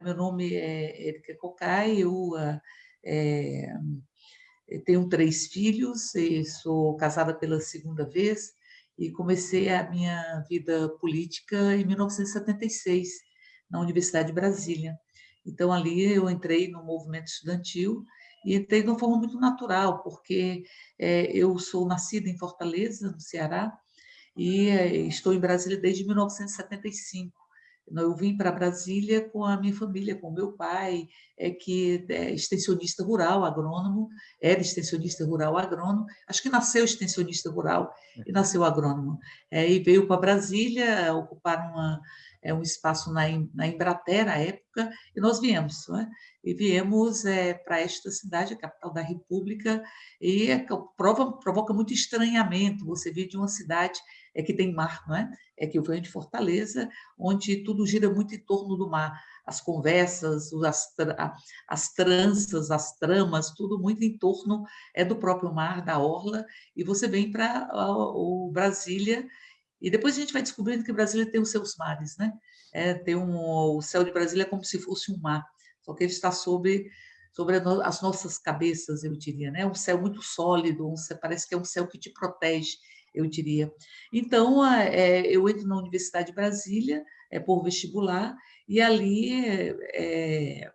meu nome é Erika Cocai, eu é, tenho três filhos, sou casada pela segunda vez e comecei a minha vida política em 1976, na Universidade de Brasília. Então, ali eu entrei no movimento estudantil e entrei de uma forma muito natural, porque é, eu sou nascida em Fortaleza, no Ceará, e é, estou em Brasília desde 1975. Eu vim para Brasília com a minha família, com meu pai, é, que é extensionista rural, agrônomo, era extensionista rural, agrônomo, acho que nasceu extensionista rural e nasceu agrônomo. É, e veio para Brasília ocupar uma, é, um espaço na, na na época, e nós viemos. Né? E viemos é, para esta cidade, a capital da República, e é, prova, provoca muito estranhamento você vir de uma cidade é, que tem mar, não é? É que eu venho de Fortaleza, onde tudo gira muito em torno do mar. As conversas, as, as tranças, as tramas, tudo muito em torno é do próprio mar, da orla, e você vem para o Brasília, e depois a gente vai descobrindo que Brasília tem os seus mares, né? É, tem um, o céu de Brasília é como se fosse um mar, só que ele está sobre, sobre as nossas cabeças, eu diria, né? Um céu muito sólido, um céu, parece que é um céu que te protege, eu diria. Então, é, eu entro na Universidade de Brasília é, por vestibular, e ali é, é,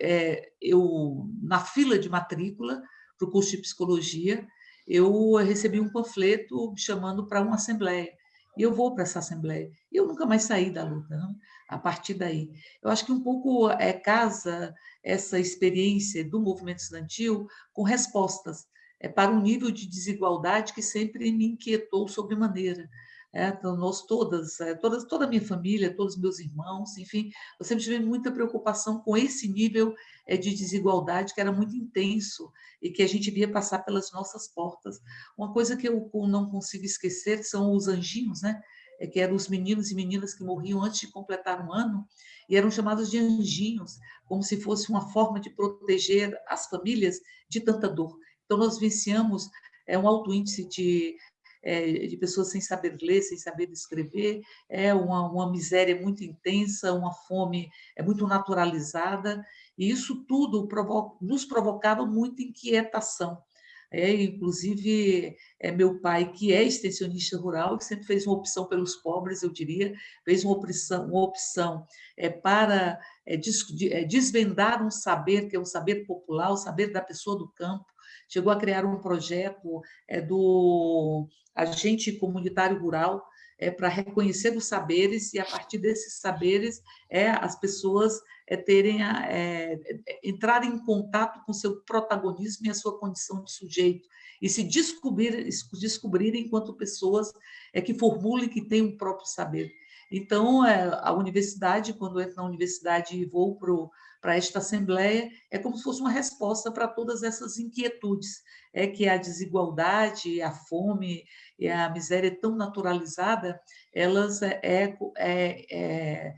é eu, na fila de matrícula para o curso de psicologia, eu recebi um panfleto chamando para uma assembleia. E eu vou para essa assembleia. E eu nunca mais saí da luta, não? a partir daí. Eu acho que um pouco é, casa essa experiência do movimento estudantil com respostas é, para um nível de desigualdade que sempre me inquietou sobremaneira. É, nós todas, é, todas, toda a minha família, todos os meus irmãos, enfim, eu sempre tive muita preocupação com esse nível é, de desigualdade que era muito intenso e que a gente via passar pelas nossas portas. Uma coisa que eu não consigo esquecer são os anjinhos, né? É, que eram os meninos e meninas que morriam antes de completar um ano e eram chamados de anjinhos, como se fosse uma forma de proteger as famílias de tanta dor. Então, nós vivenciamos é, um alto índice de, é, de pessoas sem saber ler, sem saber escrever, é uma, uma miséria muito intensa, uma fome é muito naturalizada, e isso tudo nos provocava muita inquietação. É, inclusive, é meu pai, que é extensionista rural, que sempre fez uma opção pelos pobres, eu diria, fez uma opção, uma opção é, para é, des, é, desvendar um saber, que é o saber popular, o saber da pessoa do campo, chegou a criar um projeto é, do agente comunitário rural é, para reconhecer os saberes e, a partir desses saberes, é, as pessoas é, terem a, é, entrarem em contato com seu protagonismo e a sua condição de sujeito, e se descobrir, descobrirem enquanto pessoas é, que formulem, que têm um próprio saber. Então, é, a universidade, quando eu entro na universidade e vou para para esta Assembleia, é como se fosse uma resposta para todas essas inquietudes, é que a desigualdade, a fome e a miséria tão naturalizada, elas é, é, é, é,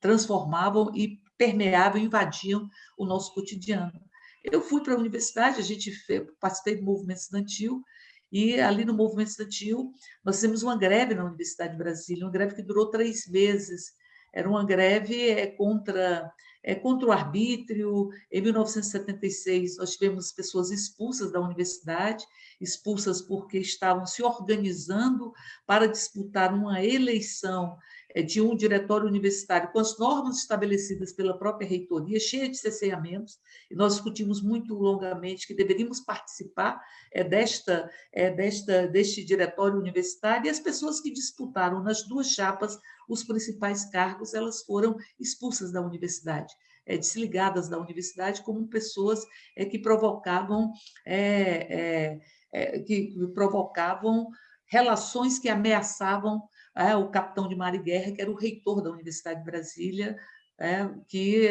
transformavam e permeavam, invadiam o nosso cotidiano. Eu fui para a universidade, a gente participei do movimento estudantil, e ali no movimento estudantil, nós fizemos uma greve na Universidade de Brasília, uma greve que durou três meses. Era uma greve é, contra é, contra o arbítrio. Em 1976, nós tivemos pessoas expulsas da universidade, expulsas porque estavam se organizando para disputar uma eleição é, de um diretório universitário com as normas estabelecidas pela própria reitoria, cheia de cerceamentos, e nós discutimos muito longamente que deveríamos participar é, desta, é, desta, deste diretório universitário, e as pessoas que disputaram nas duas chapas os principais cargos, elas foram expulsas da universidade é, desligadas da universidade como pessoas é, que provocavam é, é, que provocavam relações que ameaçavam é, o capitão de mar e guerra, que era o reitor da Universidade de Brasília, é, que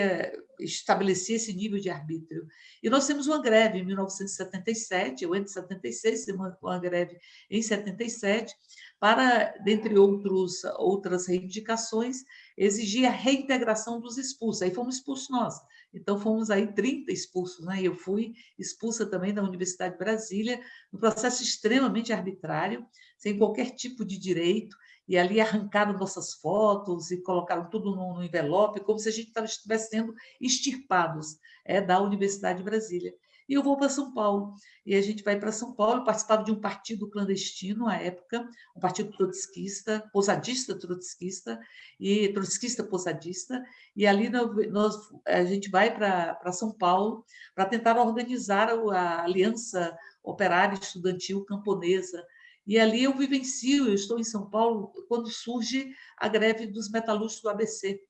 estabelecia esse nível de arbítrio. E nós temos uma greve em 1977, eu entro em 76, temos uma greve em 77, para, dentre outros, outras reivindicações, exigir a reintegração dos expulsos. Aí fomos expulsos nós. Então, fomos aí 30 expulsos, né? Eu fui expulsa também da Universidade de Brasília, um processo extremamente arbitrário, sem qualquer tipo de direito, e ali arrancaram nossas fotos e colocaram tudo no envelope, como se a gente estivesse sendo extirpados é, da Universidade de Brasília. E eu vou para São Paulo. E a gente vai para São Paulo, participava de um partido clandestino à época, um partido trotskista, posadista trotskista, e trotskista posadista, e ali nós, a gente vai para São Paulo para tentar organizar a Aliança Operária Estudantil Camponesa, e ali eu vivencio, eu estou em São Paulo, quando surge a greve dos metalúrgicos do ABC,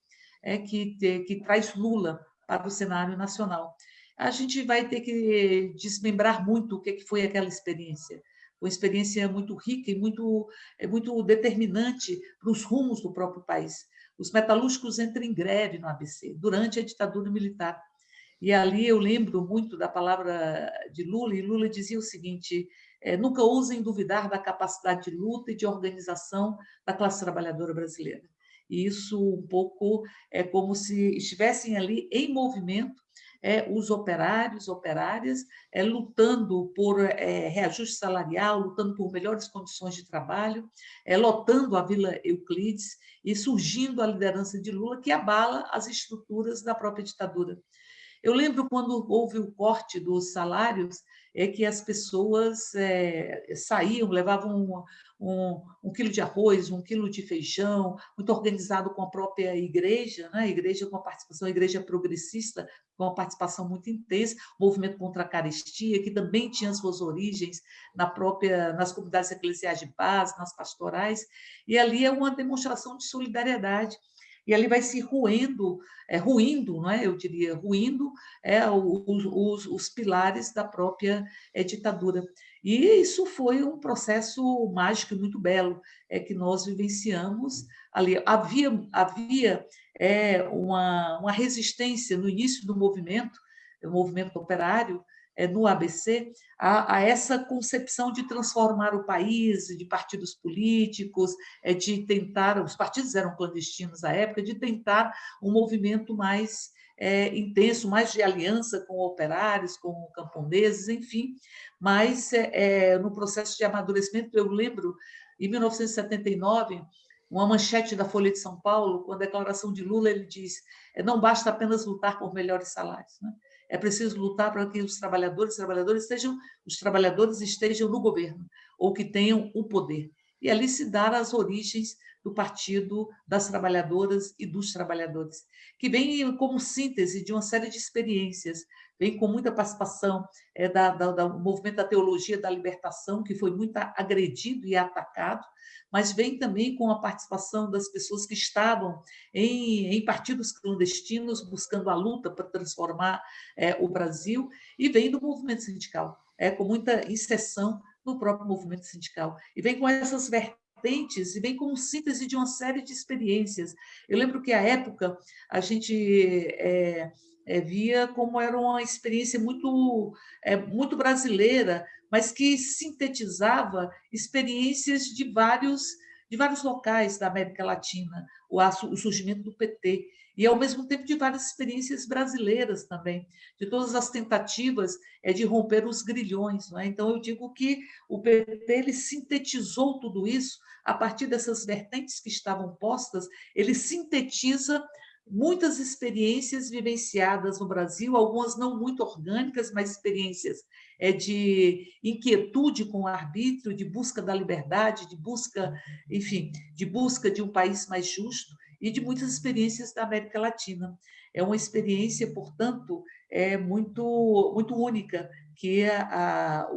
é, que, que traz Lula para o cenário nacional. A gente vai ter que desmembrar muito o que foi aquela experiência. Uma experiência muito rica e muito, é muito determinante para os rumos do próprio país. Os metalúrgicos entram em greve no ABC, durante a ditadura militar. E ali eu lembro muito da palavra de Lula, e Lula dizia o seguinte: é, nunca ousem duvidar da capacidade de luta e de organização da classe trabalhadora brasileira. E isso um pouco é como se estivessem ali em movimento é, os operários, operárias, é, lutando por é, reajuste salarial, lutando por melhores condições de trabalho, é, lotando a Vila Euclides e surgindo a liderança de Lula, que abala as estruturas da própria ditadura. Eu lembro quando houve o corte dos salários, é que as pessoas é, saíam, levavam um, um, um, quilo de arroz, um quilo de feijão, muito organizado com a própria igreja, né? igreja com a participação, a igreja progressista, com uma participação muito intensa, movimento contra a carestia, que também tinha suas origens na própria, nas comunidades eclesiais de base, nas pastorais, e ali é uma demonstração de solidariedade e ali vai se ruendo, é, ruindo, não é? eu diria, ruindo é, os, os, os pilares da própria é, ditadura. E isso foi um processo mágico e muito belo é, que nós vivenciamos ali. Havia, havia é, uma, uma resistência no início do movimento, o movimento operário, no ABC a, a, essa concepção de transformar o país, de partidos políticos, é, de tentar, os partidos eram clandestinos à época, de tentar um movimento mais é, intenso, mais de aliança com operários, com camponeses, enfim, mas é, no processo de amadurecimento, eu lembro, em 1979, uma manchete da Folha de São Paulo, com a declaração de Lula, ele diz: não basta apenas lutar por melhores salários. Né? É preciso lutar para que os trabalhadores, trabalhadores estejam, os trabalhadores estejam no governo ou que tenham o poder. E ali se dar as origens do Partido das Trabalhadoras e dos Trabalhadores, que vem como síntese de uma série de experiências, vem com muita participação é, da, da, do movimento da teologia da libertação, que foi muito agredido e atacado, mas vem também com a participação das pessoas que estavam em, em partidos clandestinos, buscando a luta para transformar é, o Brasil, e vem do movimento sindical, é, com muita inserção no próprio movimento sindical. E vem com essas vertentes e vem como síntese de uma série de experiências. Eu lembro que, à época, a gente é, é, via como era uma experiência muito, é, muito brasileira, mas que sintetizava experiências de vários, de vários locais da América Latina, o, o surgimento do PT, e, ao mesmo tempo, de várias experiências brasileiras também, de todas as tentativas é, de romper os grilhões. É? Então, eu digo que o PT ele sintetizou tudo isso a partir dessas vertentes que estavam postas, ele sintetiza muitas experiências vivenciadas no Brasil, algumas não muito orgânicas, mas experiências é, de inquietude com o arbítrio, de busca da liberdade, de busca, enfim, de busca de um país mais justo e de muitas experiências da América Latina. É uma experiência, portanto, é muito, muito única que a, a,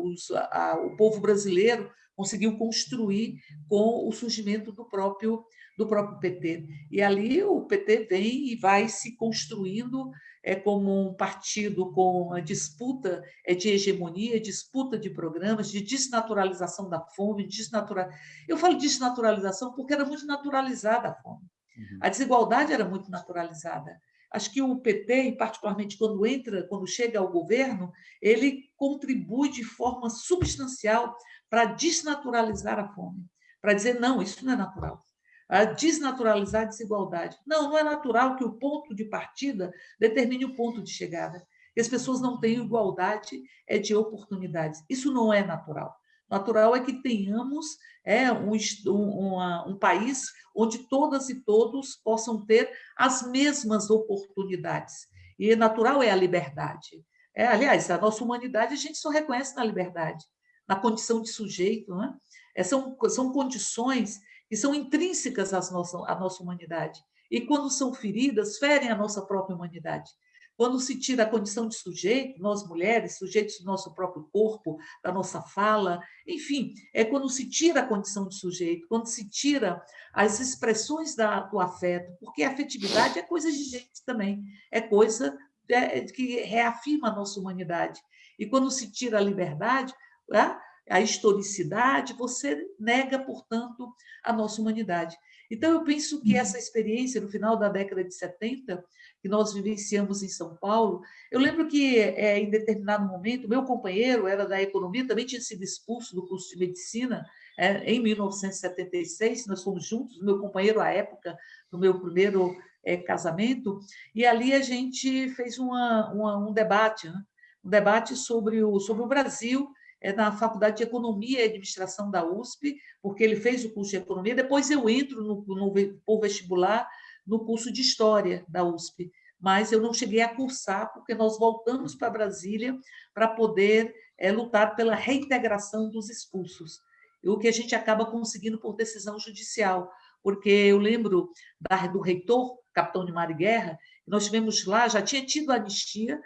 a, o povo brasileiro conseguiu construir com o surgimento do próprio do próprio PT. E ali o PT vem e vai se construindo é como um partido com a disputa é de hegemonia, disputa de programas, de desnaturalização da fome, desnatura... Eu falo desnaturalização porque era muito naturalizada a fome. Uhum. A desigualdade era muito naturalizada. Acho que o PT, e particularmente quando entra, quando chega ao governo, ele contribui de forma substancial para desnaturalizar a fome, para dizer não, isso não é natural a desnaturalizar a desigualdade. Não, não é natural que o ponto de partida determine o ponto de chegada. Que as pessoas não tenham igualdade é de oportunidades. Isso não é natural. Natural é que tenhamos é, um, um, um país onde todas e todos possam ter as mesmas oportunidades. E natural é a liberdade. É, aliás, a nossa humanidade a gente só reconhece na liberdade, na condição de sujeito. Né? É, são, são condições que são intrínsecas à nossa, à nossa humanidade. E quando são feridas, ferem a nossa própria humanidade. Quando se tira a condição de sujeito, nós mulheres, sujeitos do nosso próprio corpo, da nossa fala, enfim, é quando se tira a condição de sujeito, quando se tira as expressões da, do afeto, porque a afetividade é coisa de gente também, é coisa é, que reafirma a nossa humanidade. E quando se tira a liberdade, a historicidade, você nega, portanto, a nossa humanidade. Então, eu penso que essa experiência, no final da década de 70, que nós vivenciamos em São Paulo. Eu lembro que, é, em determinado momento, meu companheiro era da economia, também tinha sido expulso do curso de medicina é, em 1976, nós fomos juntos, meu companheiro à época, no meu primeiro é, casamento, e ali a gente fez uma, uma, um debate, né? um debate sobre o, sobre o Brasil, é, na Faculdade de Economia e Administração da USP, porque ele fez o curso de Economia, depois eu entro no, no, no vestibular no curso de História da USP, mas eu não cheguei a cursar, porque nós voltamos para Brasília para poder é, lutar pela reintegração dos expulsos, o que a gente acaba conseguindo por decisão judicial, porque eu lembro da, do reitor, capitão de Mar e Guerra, nós tivemos lá, já tinha tido anistia,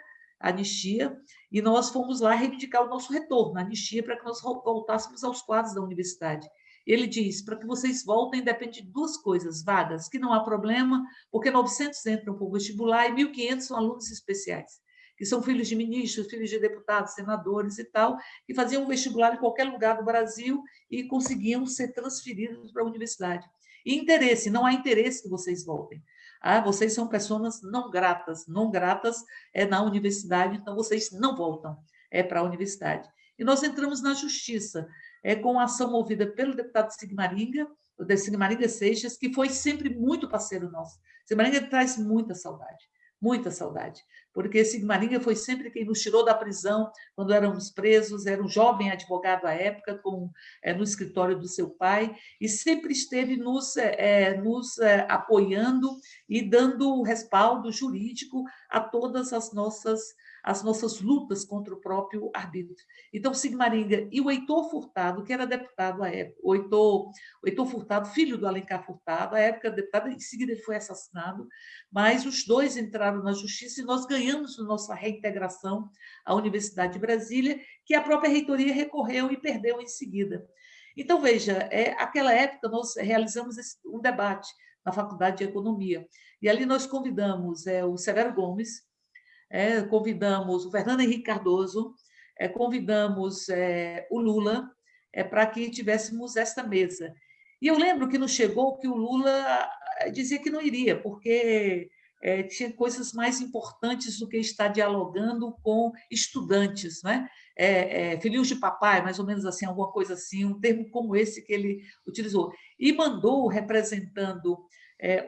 anistia, e nós fomos lá reivindicar o nosso retorno, a anistia, para que nós voltássemos aos quadros da universidade. Ele diz, para que vocês voltem, depende de duas coisas, vagas, que não há problema, porque 900 entram o vestibular e 1.500 são alunos especiais, que são filhos de ministros, filhos de deputados, senadores e tal, que faziam um vestibular em qualquer lugar do Brasil e conseguiam ser transferidos para a universidade. E interesse, não há interesse que vocês voltem. Ah, vocês são pessoas não gratas, não gratas é na universidade, então vocês não voltam é para a universidade. E nós entramos na justiça é, com a ação movida pelo deputado Sigmaringa, o de Sigmaringa Seixas, que foi sempre muito parceiro nosso. Sigmaringa traz muita saudade, muita saudade, porque Sigmaringa foi sempre quem nos tirou da prisão quando éramos presos, era um jovem advogado à época, com, é, no escritório do seu pai, e sempre esteve nos, é, nos é, apoiando e dando respaldo jurídico a todas as nossas as nossas lutas contra o próprio arbítrio. Então, Sigmaringa e o Heitor Furtado, que era deputado à época, o Heitor, o Heitor Furtado, filho do Alencar Furtado, à época deputado, em seguida ele foi assassinado, mas os dois entraram na justiça e nós ganhamos nossa reintegração à Universidade de Brasília, que a própria reitoria recorreu e perdeu em seguida. Então, veja, é, aquela época nós realizamos esse, um debate na Faculdade de Economia, e ali nós convidamos é, o Severo Gomes, é, convidamos o Fernando Henrique Cardoso, é, convidamos é, o Lula é, para que tivéssemos esta mesa. E eu lembro que nos chegou que o Lula é, dizia que não iria, porque é, tinha coisas mais importantes do que estar dialogando com estudantes, né? Filhinhos de papai, mais ou menos assim, alguma coisa assim, um termo como esse que ele utilizou. E mandou, representando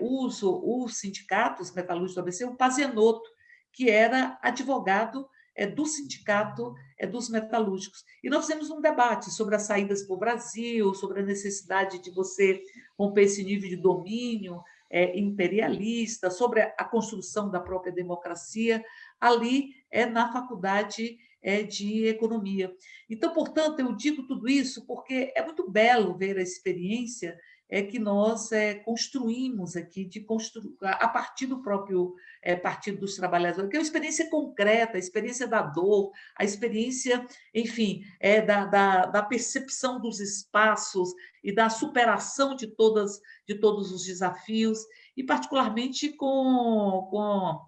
os, os sindicatos metalúrgicos do ABC, o Pazenotto, que era advogado é, do sindicato é, dos metalúrgicos. E nós fizemos um debate sobre as saídas para o Brasil, sobre a necessidade de você romper esse nível de domínio é, imperialista, sobre a construção da própria democracia, ali é, na faculdade é, de economia. Então, portanto, eu digo tudo isso porque é muito belo ver a experiência é que nós é, construímos aqui de constru... a partir do próprio é, Partido dos Trabalhadores, que é uma experiência concreta, a experiência da dor, a experiência, enfim, é, da, da, da percepção dos espaços e da superação de, todas, de todos os desafios, e particularmente com, com com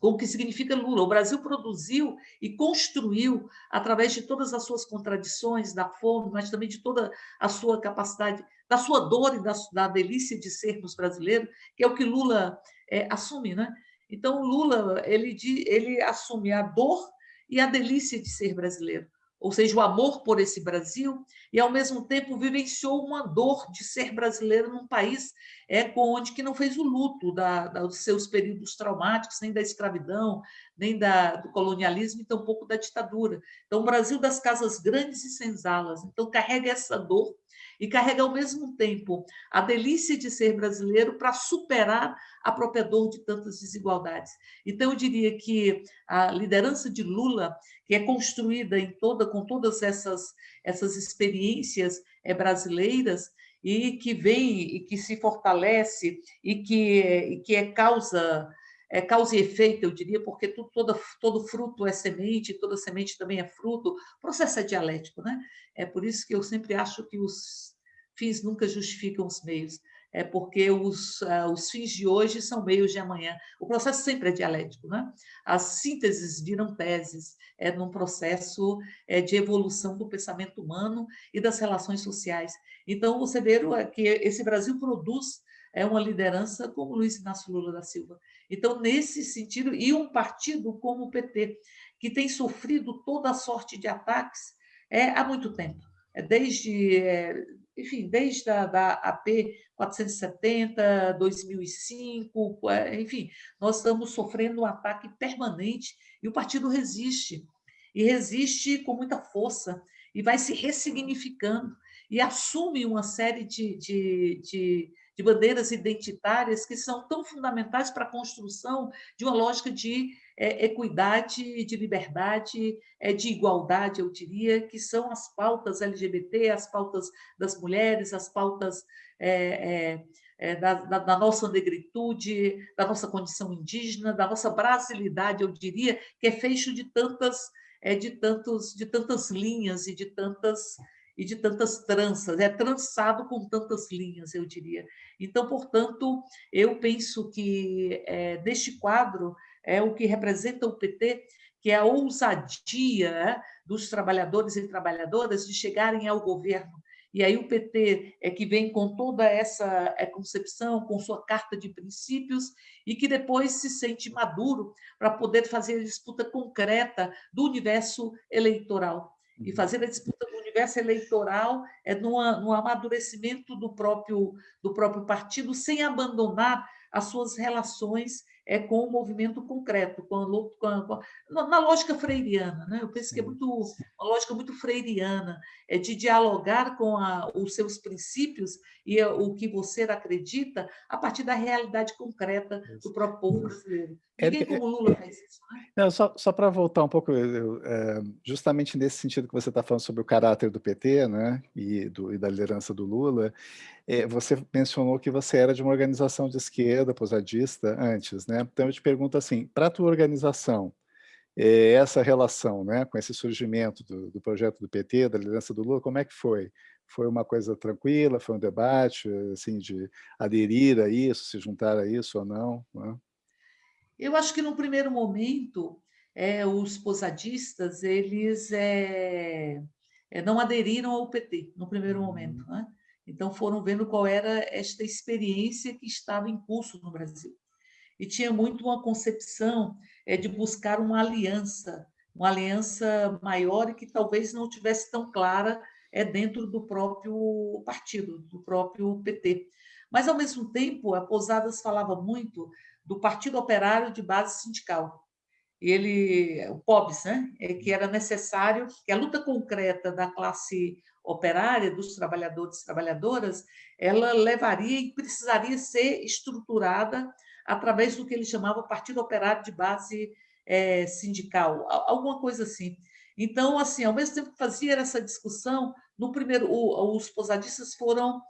o que significa Lula. O Brasil produziu e construiu, através de todas as suas contradições, da fome, mas também de toda a sua capacidade, da sua dor e da, da delícia de sermos brasileiros, que é o que Lula é, assume. Né? Então, Lula ele, ele assume a dor e a delícia de ser brasileiro. Ou seja, o amor por esse Brasil, e ao mesmo tempo vivenciou uma dor de ser brasileiro num país é, onde que não fez o luto da, da, dos seus períodos traumáticos, nem da escravidão, nem da, do colonialismo, e tampouco da ditadura. Então, o Brasil das casas grandes e senzalas, então carrega essa dor e carrega ao mesmo tempo a delícia de ser brasileiro para superar a própria dor de tantas desigualdades. Então, eu diria que a liderança de Lula, que é construída em toda, com todas essas, essas experiências é, brasileiras, e que vem e que se fortalece e que, e que é causa é causa e efeito, eu diria, porque tudo, todo, todo fruto é semente, toda semente também é fruto. O processo é dialético, né? É por isso que eu sempre acho que os fins nunca justificam os meios. É porque os, uh, os fins de hoje são meios de amanhã. O processo sempre é dialético, né? As sínteses viram teses, é num processo é, de evolução do pensamento humano e das relações sociais. Então, você vê que esse Brasil produz é uma liderança como Luiz Inácio Lula da Silva. Então, nesse sentido, e um partido como o PT, que tem sofrido toda sorte de ataques é, há muito tempo. É desde, é, enfim, desde a da AP 470, 2005, enfim, nós estamos sofrendo um ataque permanente e o partido resiste. E resiste com muita força e vai se ressignificando e assume uma série de, de, de de bandeiras identitárias que são tão fundamentais para a construção de uma lógica de é, equidade, de liberdade, é, de igualdade, eu diria, que são as pautas LGBT, as pautas das mulheres, as pautas é, é, é da, da, da, nossa negritude, da nossa condição indígena, da nossa brasilidade, eu diria, que é feito de tantas, é, de tantos, de tantas linhas e de tantas e de tantas tranças, é trançado com tantas linhas, eu diria. Então, portanto, eu penso que é, deste quadro é o que representa o PT, que é a ousadia é, dos trabalhadores e trabalhadoras de chegarem ao governo. E aí o PT é que vem com toda essa é, concepção, com sua carta de princípios, e que depois se sente maduro para poder fazer a disputa concreta do universo eleitoral. E uhum. fazer a disputa universo eleitoral, é no, no amadurecimento do próprio, do próprio partido, sem abandonar as suas relações é com o movimento concreto, com a, com a, com a, na lógica freiriana. Né? Eu penso que é muito, uma lógica muito freiriana, é de dialogar com os seus princípios e o que você acredita a partir da realidade concreta do próprio povo brasileiro. É Ninguém como Lula faz isso. Né? Não, só só para voltar um pouco, eu, é, justamente nesse sentido que você está falando sobre o caráter do PT né, e, do, e da liderança do Lula, é, você mencionou que você era de uma organização de esquerda, posadista, antes. Né? Então eu te pergunto assim, para a tua organização, é, essa relação né, com esse surgimento do, do projeto do PT, da liderança do Lula, como é que foi? Foi uma coisa tranquila? Foi um debate assim, de aderir a isso, se juntar a isso ou não? Né? Eu acho que no primeiro momento é, os posadistas eles é, é, não aderiram ao PT no primeiro uhum. momento, né? Então foram vendo qual era esta experiência que estava em curso no Brasil e tinha muito uma concepção é, de buscar uma aliança, uma aliança maior e que talvez não tivesse tão clara é dentro do próprio partido, do próprio PT. Mas, ao mesmo tempo, a Pousadas falava muito do Partido Operário de Base Sindical. Ele, o POBS, né? É que era necessário que a luta concreta da classe operária, dos trabalhadores e trabalhadoras, ela levaria e precisaria ser estruturada através do que ele chamava Partido Operário de Base é, Sindical, alguma coisa assim. Então, assim, ao mesmo tempo que fazia essa discussão, no primeiro, os posadistas foram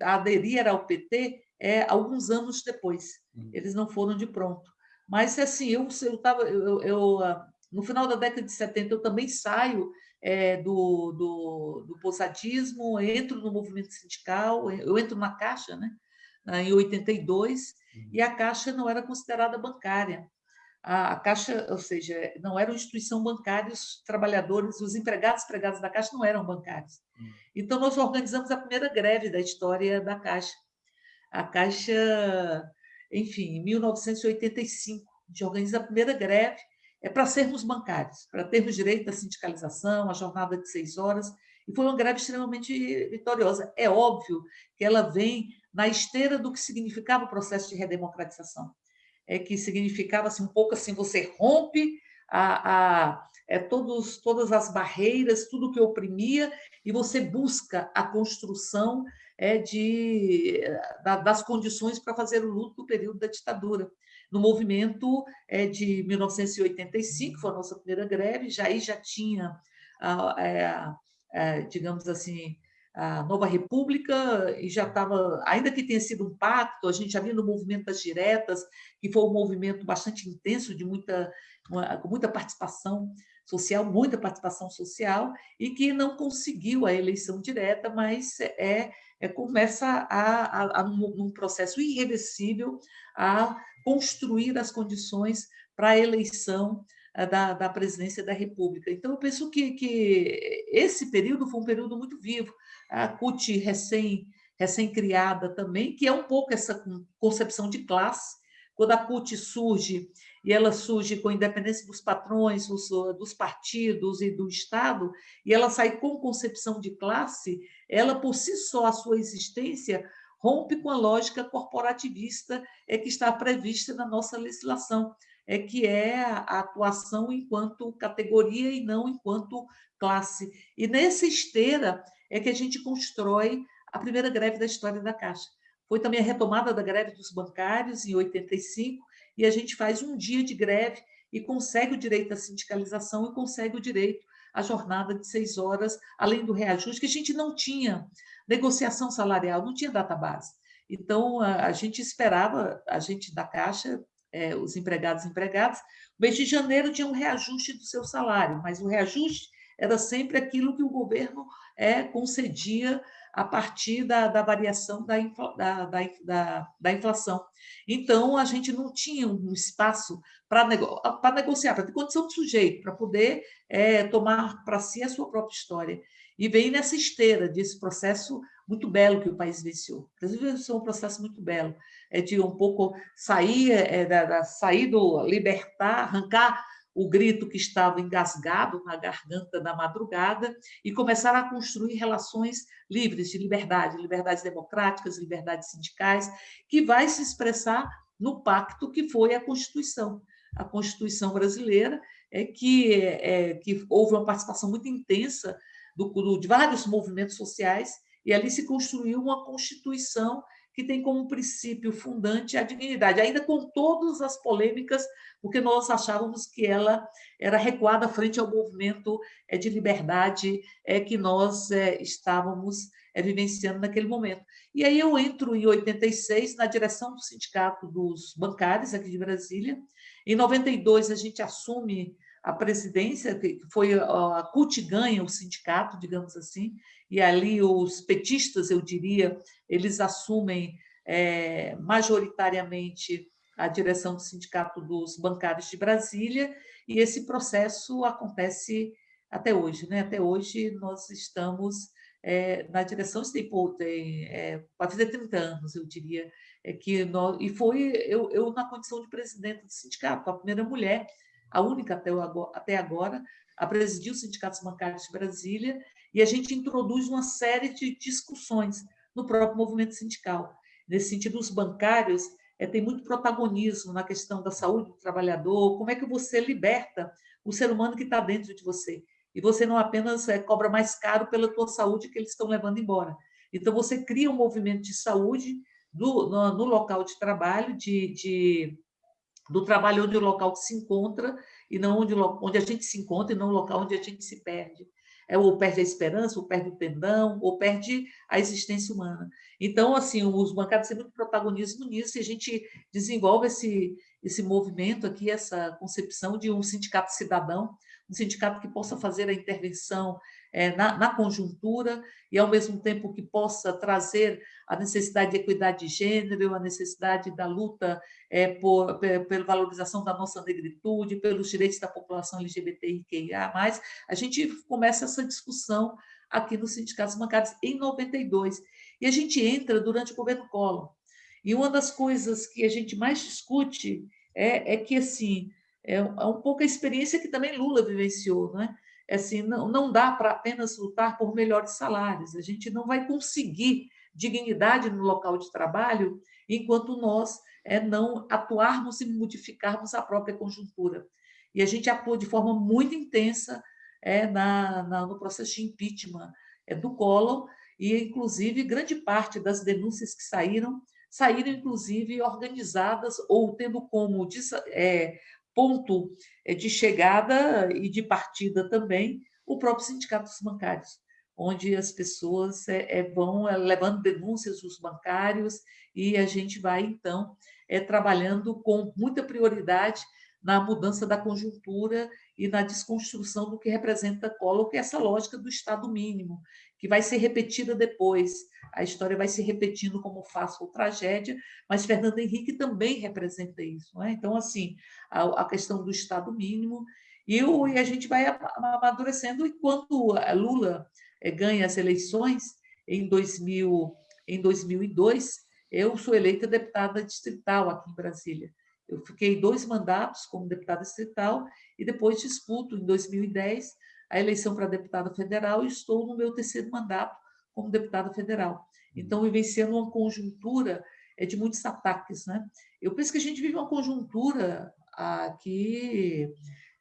aderir ao PT é, alguns anos depois. Hum. Eles não foram de pronto. Mas, assim, eu, eu, tava, eu, eu ah, no final da década de 70, eu também saio é, do, do, do entro no movimento sindical, eu entro na Caixa, né? em 82, uhum. e a Caixa não era considerada bancária. A, Caixa, ou seja, não era uma instituição bancária, os trabalhadores, os empregados empregados da Caixa não eram bancários. Uhum. Então, nós organizamos a primeira greve da história da Caixa. A Caixa, enfim, em 1985, a gente organiza a primeira greve, é para sermos bancários, para termos direito à sindicalização, à jornada de seis horas, e foi uma greve extremamente vitoriosa. É óbvio que ela vem na esteira do que significava o processo de redemocratização, é que significava assim, um pouco assim, você rompe a, a é, todos, todas as barreiras, tudo que oprimia, e você busca a construção é, de, da, das condições para fazer o luto do período da ditadura. No movimento é, de 1985, foi a nossa primeira greve, já aí já tinha é, é, digamos assim, a nova república e já estava, ainda que tenha sido um pacto, a gente já viu no movimento das diretas, que foi um movimento bastante intenso, de muita, uma, com muita participação social, muita participação social, e que não conseguiu a eleição direta, mas é, é começa a, a, a num, processo irreversível a construir as condições para a eleição da, da presidência da República. Então, eu penso que, que esse período foi um período muito vivo. A CUT recém, recém-criada também, que é um pouco essa concepção de classe. Quando a CUT surge, e ela surge com independência dos patrões, dos partidos e do Estado, e ela sai com concepção de classe, ela, por si só, a sua existência rompe com a lógica corporativista é que está prevista na nossa legislação é que é a atuação enquanto categoria e não enquanto classe. E nessa esteira é que a gente constrói a primeira greve da história da Caixa. Foi também a retomada da greve dos bancários em 85, e a gente faz um dia de greve e consegue o direito à sindicalização e consegue o direito à jornada de seis horas, além do reajuste, que a gente não tinha negociação salarial, não tinha data base. Então, a gente esperava, a gente da Caixa é, os empregados e empregadas, o mês de janeiro tinha um reajuste do seu salário, mas o reajuste era sempre aquilo que o governo é, concedia a partir da, da variação da, da, da, da, inflação. Então, a gente não tinha um espaço para nego, negociar, para ter condição de sujeito, para poder é, tomar para si a sua própria história. E vem nessa esteira desse processo muito belo que o país venceu. O Brasil venceu um processo muito belo, é de um pouco sair, é, da, da, sair do libertar, arrancar o grito que estava engasgado na garganta da madrugada e começar a construir relações livres de liberdade, liberdades democráticas, liberdades sindicais, que vai se expressar no pacto que foi a Constituição. A Constituição brasileira é que, é, que houve uma participação muito intensa do, do, de vários movimentos sociais, e ali se construiu uma Constituição que tem como princípio fundante a dignidade, ainda com todas as polêmicas, porque nós achávamos que ela era recuada frente ao movimento é, de liberdade é, que nós é, estávamos vivenciando naquele momento. E aí eu entro em 86 na direção do Sindicato dos Bancários aqui de Brasília. Em 92 a gente assume a presidência, que foi a CUT ganha o sindicato, digamos assim, e ali os petistas, eu diria, eles assumem é, majoritariamente a direção do Sindicato dos Bancários de Brasília, e esse processo acontece até hoje. Né? Até hoje nós estamos é, na direção, tem, tem é, vai fazer 30 anos, eu diria, é que nós, e foi eu, eu na condição de presidente do sindicato, a primeira mulher a única até agora, a presidir os sindicatos bancários de Brasília, e a gente introduz uma série de discussões no próprio movimento sindical. Nesse sentido, os bancários é, têm muito protagonismo na questão da saúde do trabalhador, como é que você liberta o ser humano que está dentro de você, e você não apenas é, cobra mais caro pela tua saúde que eles estão levando embora. Então, você cria um movimento de saúde do, no, no local de trabalho, de, de do trabalho onde o local se encontra e não onde, onde a gente se encontra e não o local onde a gente se perde. É, ou perde a esperança, ou perde o tendão, ou perde a existência humana. Então, assim, os bancários têm muito protagonismo nisso e a gente desenvolve esse, esse movimento aqui, essa concepção de um sindicato cidadão, um sindicato que possa fazer a intervenção é, na, na, conjuntura e, ao mesmo tempo, que possa trazer a necessidade de equidade de gênero, a necessidade da luta é, por, pela valorização da nossa negritude, pelos direitos da população LGBTIQIA+. A gente começa essa discussão aqui nos sindicatos bancários em 92. E a gente entra durante o governo Collor. E uma das coisas que a gente mais discute é, é que, assim, é, é um pouco a experiência que também Lula vivenciou, não é? assim, não, não dá para apenas lutar por melhores salários, a gente não vai conseguir dignidade no local de trabalho enquanto nós é, não atuarmos e modificarmos a própria conjuntura. E a gente atua de forma muito intensa é, na, na, no processo de impeachment é, do Collor, e, inclusive, grande parte das denúncias que saíram, saíram, inclusive, organizadas ou tendo como é, ponto é, de chegada e de partida também o próprio sindicato dos bancários, onde as pessoas é, é, vão levando denúncias dos bancários e a gente vai, então, trabalhando com muita prioridade na mudança da conjuntura e na desconstrução do que representa Collor, que é essa lógica do Estado mínimo, que vai ser repetida depois. A história vai se repetindo como faça ou tragédia, mas Fernando Henrique também representa isso. É? Então, assim, a, a, questão do Estado mínimo, e, o, e a gente vai amadurecendo, e quando Lula eh, ganha as eleições, em, 2000, em 2002, eu sou eleita deputada distrital aqui em Brasília. Eu fiquei dois mandatos como deputada distrital e depois disputo, em 2010, a eleição para deputada federal e estou no meu terceiro mandato como deputada federal. Então, vivenciando uma conjuntura é, de muitos ataques. Né? Eu penso que a gente vive uma conjuntura ah, que,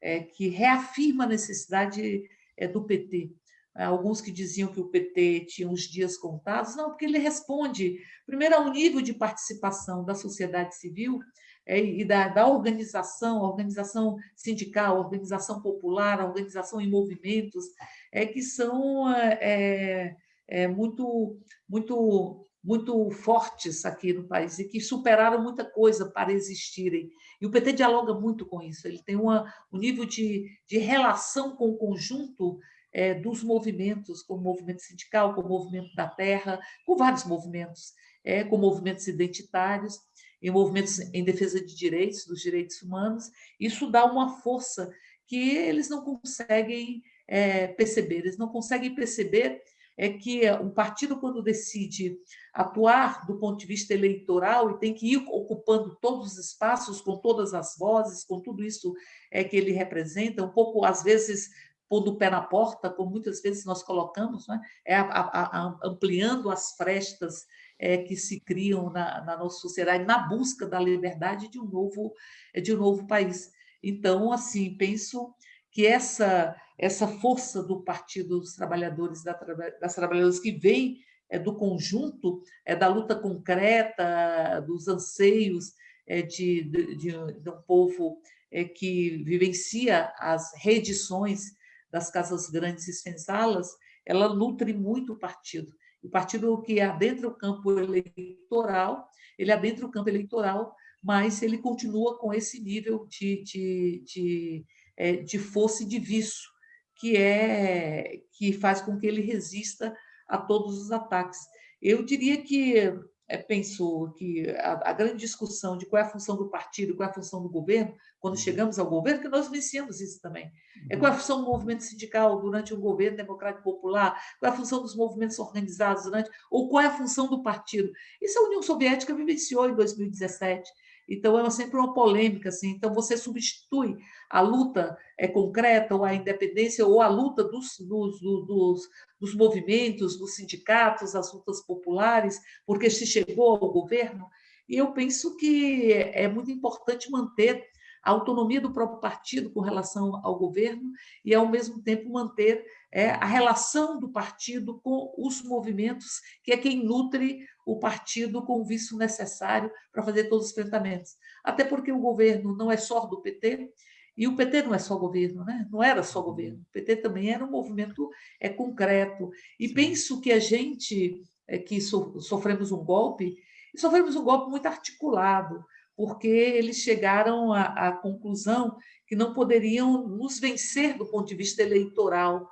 é, que reafirma a necessidade é, do PT. Alguns que diziam que o PT tinha os dias contados, não, porque ele responde, primeiro, ao nível de participação da sociedade civil e da, da organização, organização sindical, organização popular, organização em movimentos, é, que são é, é, muito, muito, muito fortes aqui no país e que superaram muita coisa para existirem. E o PT dialoga muito com isso, ele tem uma, um nível de, de relação com o conjunto é, dos movimentos, com o movimento sindical, com o movimento da terra, com vários movimentos, é, com movimentos identitários, em movimentos em defesa de direitos, dos direitos humanos, isso dá uma força que eles não conseguem é, perceber. Eles não conseguem perceber é que um partido, quando decide atuar do ponto de vista eleitoral e tem que ir ocupando todos os espaços, com todas as vozes, com tudo isso é que ele representa, um pouco, às vezes, pondo o pé na porta, como muitas vezes nós colocamos, né? é a, a, a, ampliando as frestas é, que se criam na, na, nossa sociedade na busca da liberdade de um novo de um novo país. Então, assim, penso que essa essa força do Partido dos Trabalhadores das Trabalhadoras que vem é, do conjunto é da luta concreta, dos anseios é, de, de, de, um povo é, que vivencia as reedições das casas grandes e senzalas, ela nutre muito o partido. O partido que adentra o campo eleitoral, ele adentra o campo eleitoral, mas ele continua com esse nível de, de, de, é, de força e de vício, que, é, que faz com que ele resista a todos os ataques. Eu diria que pensou que a, a, grande discussão de qual é a função do partido, qual é a função do governo, quando uhum. chegamos ao governo, que nós vencemos isso também. É qual é a uhum. função do movimento sindical durante o governo democrático popular, qual é a função dos movimentos organizados durante, ou qual é a função do partido. Isso a União Soviética vivenciou em 2017. Então, é sempre uma polêmica. Assim. Então, você substitui a luta é, concreta, ou a independência, ou a luta dos, dos, dos, dos movimentos, dos sindicatos, as lutas populares, porque se chegou ao governo. E eu penso que é muito importante manter a autonomia do próprio partido com relação ao governo e, ao mesmo tempo, manter é, a relação do partido com os movimentos, que é quem nutre o partido com o vício necessário para fazer todos os enfrentamentos. Até porque o governo não é só do PT, e o PT não é só governo, né? não era só governo, o PT também era um movimento é, concreto. E penso que a gente é, que so, sofremos um golpe, e sofremos um golpe muito articulado, porque eles chegaram à, à conclusão que não poderiam nos vencer do ponto de vista eleitoral.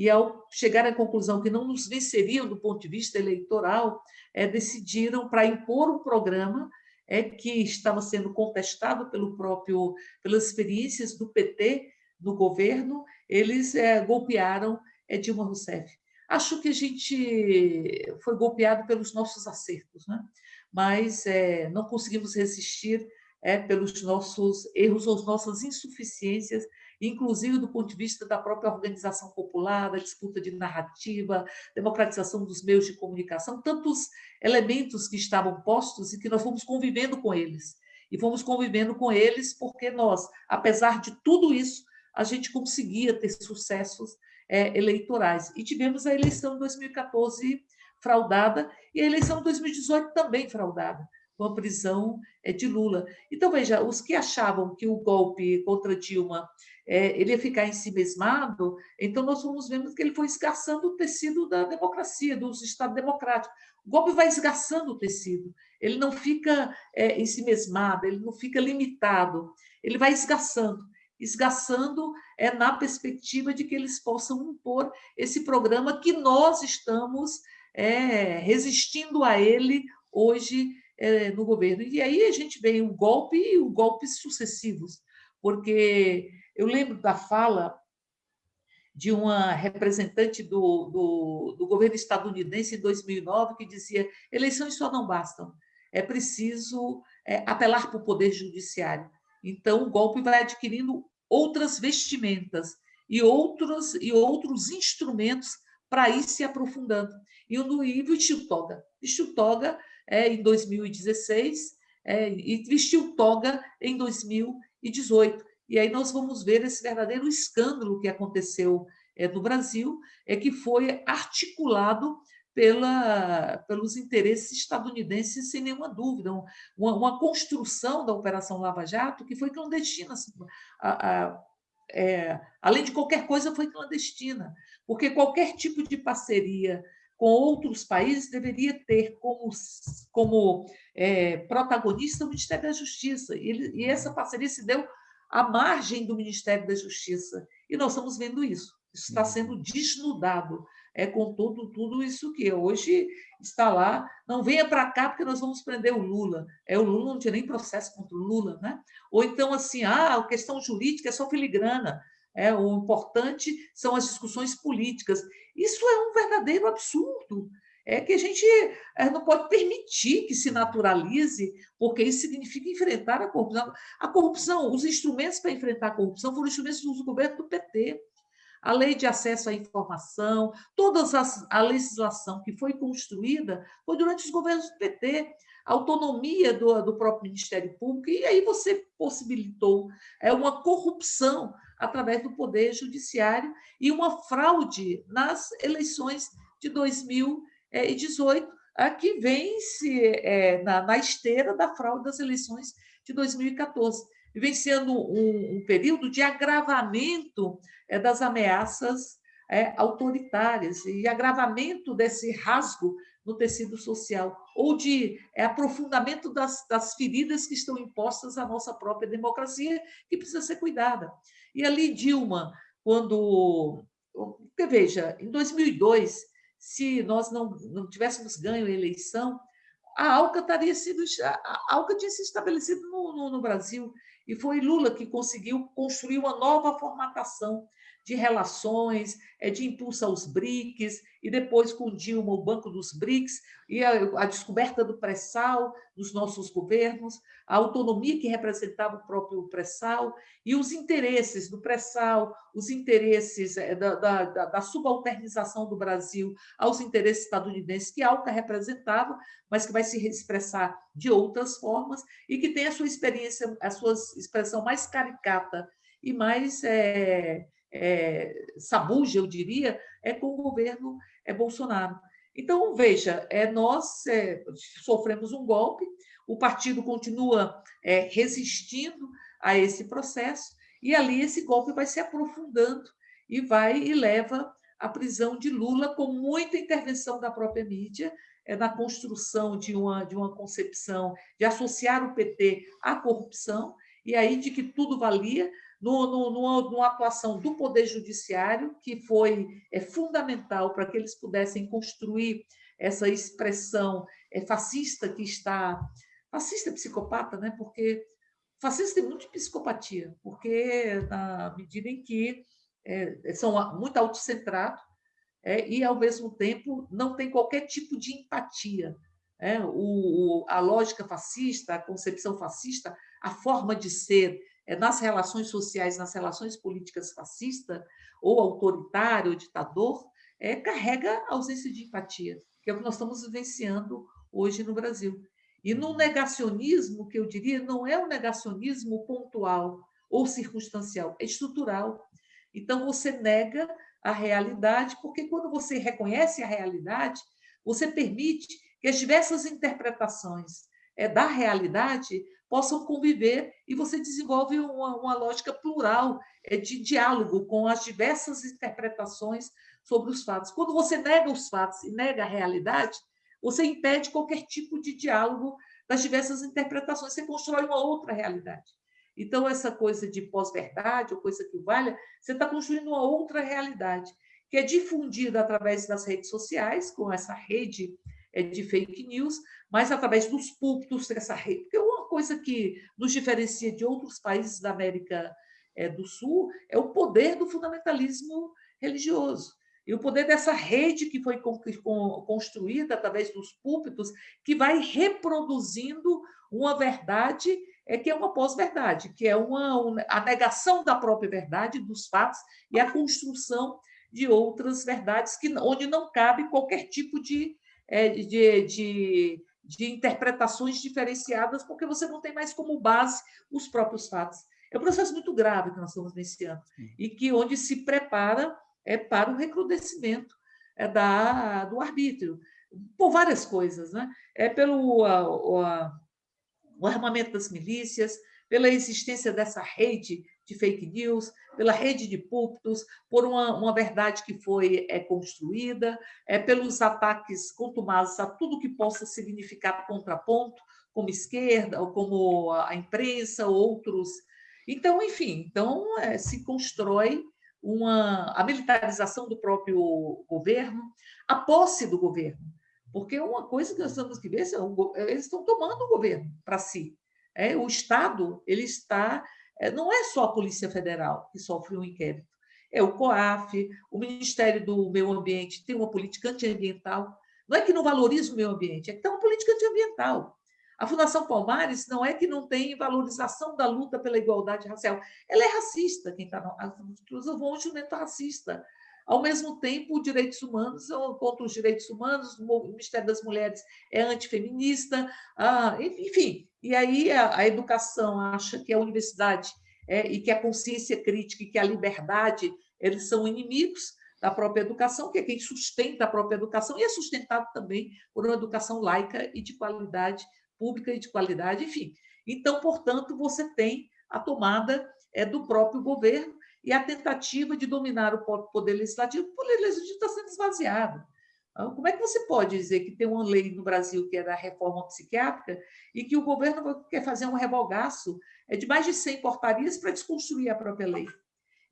E, ao chegar à conclusão que não nos venceriam do ponto de vista eleitoral, é, decidiram, para impor um programa é, que estava sendo contestado pelo próprio, pelas experiências do PT no governo, eles é, golpearam é, Dilma Rousseff. Acho que a gente foi golpeado pelos nossos acertos. Né? mas é, não conseguimos resistir é, pelos nossos erros ou nossas insuficiências, inclusive do ponto de vista da própria organização popular, da disputa de narrativa, democratização dos meios de comunicação, tantos elementos que estavam postos e que nós fomos convivendo com eles. E fomos convivendo com eles porque nós, apesar de tudo isso, a gente conseguia ter sucessos é, eleitorais. E tivemos a eleição de 2014 fraudada e a eleição de 2018 também fraudada com a prisão é, de Lula. Então, veja, os que achavam que o golpe contra Dilma é, ele ia ficar em si mesmado, então nós vamos vendo que ele foi esgarçando o tecido da democracia, do Estado democrático. O golpe vai esgarçando o tecido, ele não fica é, em si mesmado, ele não fica limitado, ele vai esgarçando esgarçando é na perspectiva de que eles possam impor esse programa que nós estamos é, resistindo a ele hoje é, no governo. E aí a gente vê o golpe e os golpes sucessivos, porque eu lembro da fala de uma representante do, do, do governo estadunidense em 2009 que dizia eleições só não bastam, é preciso é, apelar para o poder judiciário. Então, o golpe vai adquirindo outras vestimentas e outros, e outros instrumentos para ir se aprofundando. E o Nui vestiu toga. Toga é, em 2016 é, e vestiu toga em 2018. E aí nós vamos ver esse verdadeiro escândalo que aconteceu é, no Brasil, é que foi articulado pela, pelos interesses estadunidenses, sem nenhuma dúvida. Uma, uma, construção da Operação Lava Jato que foi clandestina. Assim, a, a, é, além de qualquer coisa, foi clandestina, porque qualquer tipo de parceria com outros países deveria ter como, como é, protagonista o Ministério da Justiça. E, ele, e essa parceria se deu à margem do Ministério da Justiça. E nós estamos vendo isso. Isso está uhum. sendo desnudado é, com tudo, tudo isso que hoje está lá. Não venha para cá porque nós vamos prender o Lula. É, o Lula não tinha nem processo contra o Lula. Né? Ou então, assim, ah, a questão jurídica é só filigrana. É, o importante são as discussões políticas. Isso é um verdadeiro absurdo. É que a gente é, não pode permitir que se naturalize, porque isso significa enfrentar a corrupção. A corrupção, os instrumentos para enfrentar a corrupção foram instrumentos do governo do PT. A lei de acesso à informação, toda a legislação que foi construída foi durante os governos do PT autonomia do, do próprio Ministério Público, e aí você possibilitou é, uma corrupção através do Poder Judiciário e uma fraude nas eleições de 2018, a que vem-se é, na, na esteira da fraude das eleições de 2014 vivenciando um, um período de agravamento é, das ameaças é, autoritárias e agravamento desse rasgo no tecido social, ou de é, aprofundamento das, das feridas que estão impostas à nossa própria democracia, que precisa ser cuidada. E ali, Dilma, quando. Veja, em 2002, se nós não, não tivéssemos ganho a eleição, a ALCA, estaria sido, a ALCA tinha se estabelecido no, no, no Brasil, e foi Lula que conseguiu construir uma nova formatação de relações, é, de impulso aos BRICS, e depois com Dilma, o Banco dos BRICS, e a, a descoberta do pré-sal nos nossos governos, a autonomia que representava o próprio pré-sal, e os interesses do pré-sal, os interesses é, da, da, da, subalternização do Brasil aos interesses estadunidenses que a ALCA representava, mas que vai se expressar de outras formas, e que tem a sua experiência, a sua expressão mais caricata e mais é, é, sabuja, eu diria, é com o governo é Bolsonaro. Então, veja, é, nós é, sofremos um golpe, o partido continua é, resistindo a esse processo, e ali esse golpe vai se aprofundando e vai e leva à prisão de Lula, com muita intervenção da própria mídia, é, na construção de uma, de uma concepção de associar o PT à corrupção, e aí de que tudo valia, no, no, numa, atuação do Poder Judiciário, que foi é, fundamental para que eles pudessem construir essa expressão é, fascista que está. Fascista psicopata, né? porque fascista tem muito de psicopatia, porque na medida em que é, são muito autocentrados é, e, ao mesmo tempo, não tem qualquer tipo de empatia é, o, a lógica fascista, a concepção fascista, a forma de ser nas relações sociais, nas relações políticas fascista, ou autoritário, ou ditador, é, carrega a ausência de empatia, que é o que nós estamos vivenciando hoje no Brasil. E no negacionismo, que eu diria, não é um negacionismo pontual ou circunstancial, é estrutural. Então, você nega a realidade, porque quando você reconhece a realidade, você permite que as diversas interpretações é, da realidade possam conviver e você desenvolve uma, uma lógica plural é, de diálogo com as diversas interpretações sobre os fatos. Quando você nega os fatos e nega a realidade, você impede qualquer tipo de diálogo das diversas interpretações, você constrói uma outra realidade. Então, essa coisa de pós-verdade, ou coisa que valha, você está construindo uma outra realidade, que é difundida através das redes sociais, com essa rede é, de fake news, mas através dos púlpitos dessa rede. Porque coisa que nos diferencia de outros países da América é, do Sul é o poder do fundamentalismo religioso. E o poder dessa rede que foi construída através dos púlpitos, que vai reproduzindo uma verdade é que é uma pós-verdade, que é uma, a negação da própria verdade, dos fatos, e a construção de outras verdades, que, onde não cabe qualquer tipo de, é, de, de, de interpretações diferenciadas, porque você não tem mais como base os próprios fatos. É um processo muito grave que nós estamos vivenciando, e que onde se prepara é para o recrudescimento é, da, do arbítrio, por várias coisas. Né? É pelo a, a, o armamento das milícias, pela existência dessa rede de fake news, pela rede de púlpitos, por uma, uma verdade que foi é, construída, é, pelos ataques contumazes a tudo que possa significar contraponto, como esquerda, ou como a imprensa, outros. Então, enfim, então é, se constrói uma, a militarização do próprio governo, a posse do governo. Porque uma coisa que nós temos que ver, é eles estão tomando o governo para si. É, o Estado ele está, não é só a Polícia Federal que sofre um inquérito, é o COAF, o Ministério do Meio Ambiente tem uma política antiambiental. Não é que não valoriza o meio ambiente, é que tem uma política antiambiental. A Fundação Palmares não é que não tem valorização da luta pela igualdade racial. Ela é racista, quem está. Usa um instrumento racista. Ao mesmo tempo, os direitos humanos contra os direitos humanos, o Ministério das Mulheres é antifeminista, ah, enfim. E aí a, a, educação acha que a universidade é, e que a consciência crítica e que a liberdade eles são inimigos da própria educação, que é quem sustenta a própria educação, e é sustentado também por uma educação laica e de qualidade pública e de qualidade, enfim. Então, portanto, você tem a tomada é, do próprio governo e a tentativa de dominar o poder legislativo. O poder legislativo está sendo esvaziado. Como é que você pode dizer que tem uma lei no Brasil que é da reforma psiquiátrica e que o governo quer fazer um revogaço é de mais de 100 portarias para desconstruir a própria lei?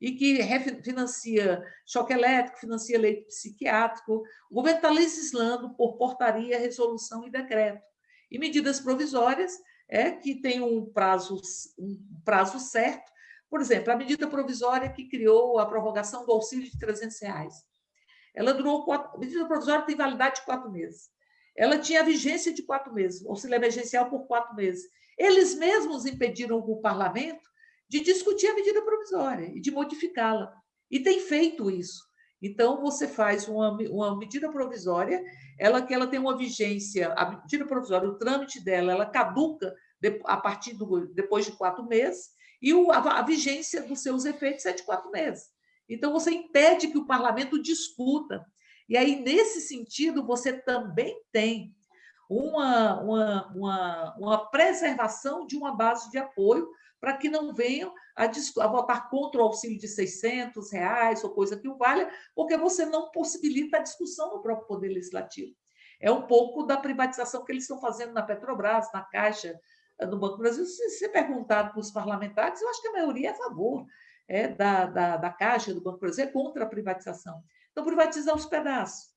E que financia choque elétrico, financia leite psiquiátrico. O governo está legislando por portaria, resolução e decreto e medidas provisórias é que tem um prazo, um prazo certo. Por exemplo, a medida provisória que criou a prorrogação do auxílio de 300 reais. Ela durou quatro, a medida provisória tem validade de quatro meses. Ela tinha vigência de quatro meses, auxílio emergencial por quatro meses. Eles mesmos impediram o parlamento de discutir a medida provisória e de modificá-la. E tem feito isso. Então, você faz uma, uma medida provisória, ela que ela tem uma vigência, a medida provisória, o trâmite dela, ela caduca a partir do depois de quatro meses, e o, a, a vigência dos seus efeitos é de quatro meses. Então, você impede que o parlamento discuta. E aí, nesse sentido, você também tem uma, uma, uma, uma preservação de uma base de apoio para que não venham a, a, votar contra o auxílio de 600 reais ou coisa que o valha, porque você não possibilita a discussão no próprio Poder Legislativo. É um pouco da privatização que eles estão fazendo na Petrobras, na Caixa, no Banco do Brasil. Se você perguntar para os parlamentares, eu acho que a maioria é a favor é, da, da, da Caixa, do Banco Brasil, é contra a privatização. Então, privatizar os pedaços.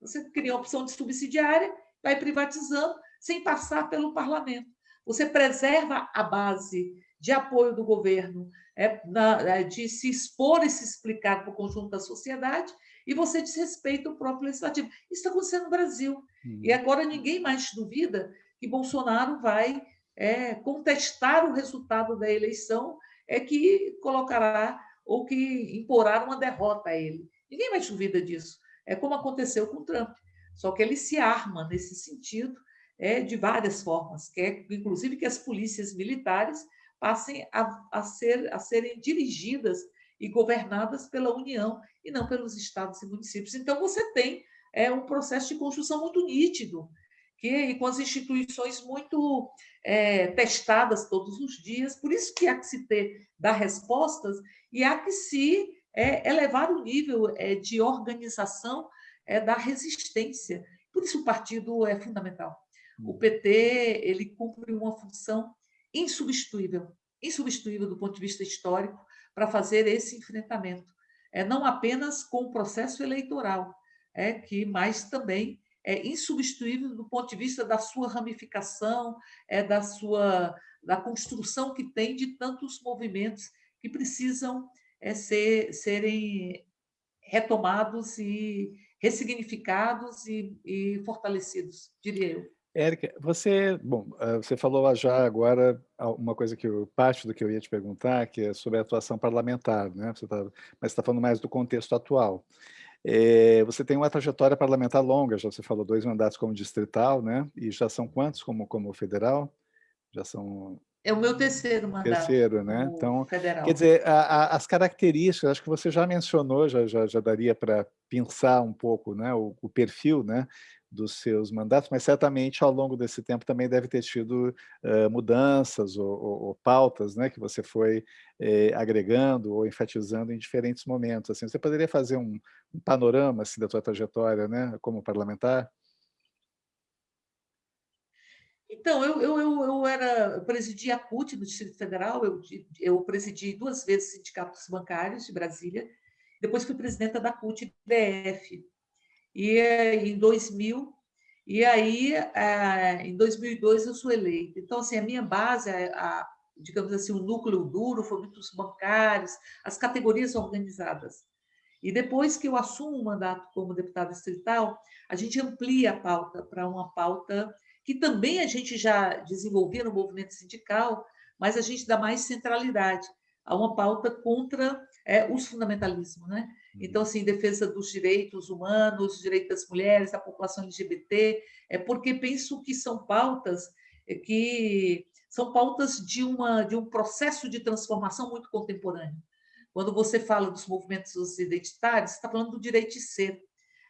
Você cria uma opção de subsidiária, vai privatizando, sem passar pelo parlamento. Você preserva a base de apoio do governo, é, na, é, de se expor e se explicar para o conjunto da sociedade, e você desrespeita o próprio legislativo. Isso está acontecendo no Brasil. Uhum. E agora ninguém mais duvida que Bolsonaro vai é, contestar o resultado da eleição, é que colocará ou que imporá uma derrota a ele. Ninguém mais duvida disso. É como aconteceu com Trump. Só que ele se arma nesse sentido é, de várias formas, que é, inclusive que as polícias militares passem a, a, ser, a serem dirigidas e governadas pela União e não pelos estados e municípios. Então, você tem é, um processo de construção muito nítido, que e com as instituições muito é, testadas todos os dias. Por isso que há que se ter, dar respostas e há que se é, elevar o nível é, de organização é, da resistência. Por isso o partido é fundamental. O PT ele cumpre uma função insubstituível, insubstituível do ponto de vista histórico, para fazer esse enfrentamento. É, não apenas com o processo eleitoral, é que mas também é insubstituível do ponto de vista da sua ramificação, é da sua da construção que tem de tantos movimentos que precisam é, ser, serem retomados e ressignificados e, e fortalecidos, diria eu. Érica, você, bom, ah, você falou já agora uma coisa que eu, parte do que eu ia te perguntar, que é sobre a atuação parlamentar, né? Você tá, mas está falando mais do contexto atual. É, você tem uma trajetória parlamentar longa, já você falou dois mandatos como distrital, né? E já são quantos como, como federal? Já são... É o meu terceiro mandato. Terceiro, né? Então, federal. quer dizer, a, a, as características, acho que você já mencionou, já, já, já daria para pensar um pouco, né? O, o perfil, né? Dos seus mandatos, mas certamente ao longo desse tempo também deve ter tido uh, mudanças ou, ou, ou, pautas né, que você foi eh, agregando ou enfatizando em diferentes momentos. Assim, você poderia fazer um, um panorama assim, da sua trajetória né, como parlamentar? Então, eu, eu, eu, eu era, eu presidi a CUT no Distrito Federal, eu, eu presidi duas vezes sindicatos bancários de Brasília, depois fui presidenta da CUT DF, e em 2000, e aí eh, em 2002 eu sou eleita. Então, assim, a minha base, a, digamos assim, o núcleo duro foi muitos bancários, as categorias organizadas. E depois que eu assumo o mandato como deputada distrital, a gente amplia a pauta para uma pauta que também a gente já desenvolvia no movimento sindical, mas a gente dá mais centralidade a uma pauta contra é, os fundamentalismos, né? Então, assim, defesa dos direitos humanos, direitos das mulheres, da população LGBT, é porque penso que são pautas é, que são pautas de, uma, de um processo de transformação muito contemporâneo. Quando você fala dos movimentos identitários, está falando do direito de ser,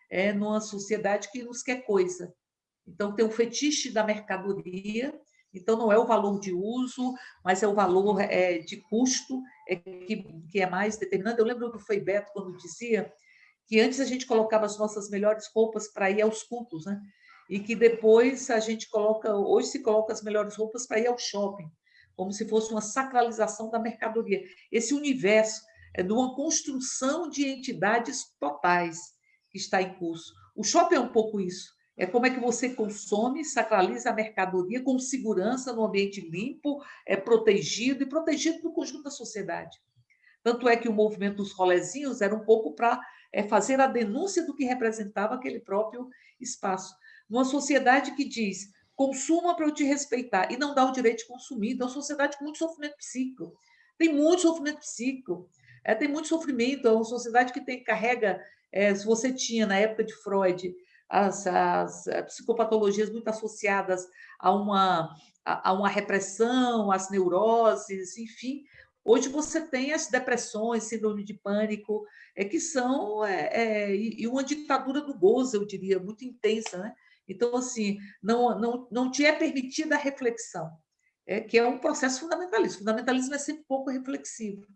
é numa sociedade que nos quer coisa. Então, tem o fetiche da mercadoria, então não é o valor de uso, mas é o valor é, de custo é, que, que é mais determinante. Eu lembro que foi Beto quando dizia que antes a gente colocava as nossas melhores roupas para ir aos cultos, né? E que depois a gente coloca, hoje se coloca as melhores roupas para ir ao shopping, como se fosse uma sacralização da mercadoria. Esse universo é de uma construção de entidades totais que está em curso. O shopping é um pouco isso é como é que você consome, sacraliza a mercadoria com segurança, no ambiente limpo, é protegido e protegido do conjunto da sociedade. Tanto é que o movimento dos rolezinhos era um pouco para é, fazer a denúncia do que representava aquele próprio espaço. Numa sociedade que diz, consuma para eu te respeitar, e não dá o direito de consumir. Então, é uma sociedade com muito sofrimento psíquico. Tem muito sofrimento psíquico, é, tem muito sofrimento. É uma sociedade que tem, carrega, é, se você tinha na época de Freud, as, as eh, psicopatologias muito associadas a uma, a, a uma repressão, às neuroses, enfim. Hoje você tem as depressões, síndrome de pânico, é, que são é, é, e uma ditadura do gozo, eu diria, muito intensa. Né? Então, assim, não, não, não te é permitida a reflexão, é, que é um processo fundamentalista. Fundamentalismo é sempre pouco reflexivo.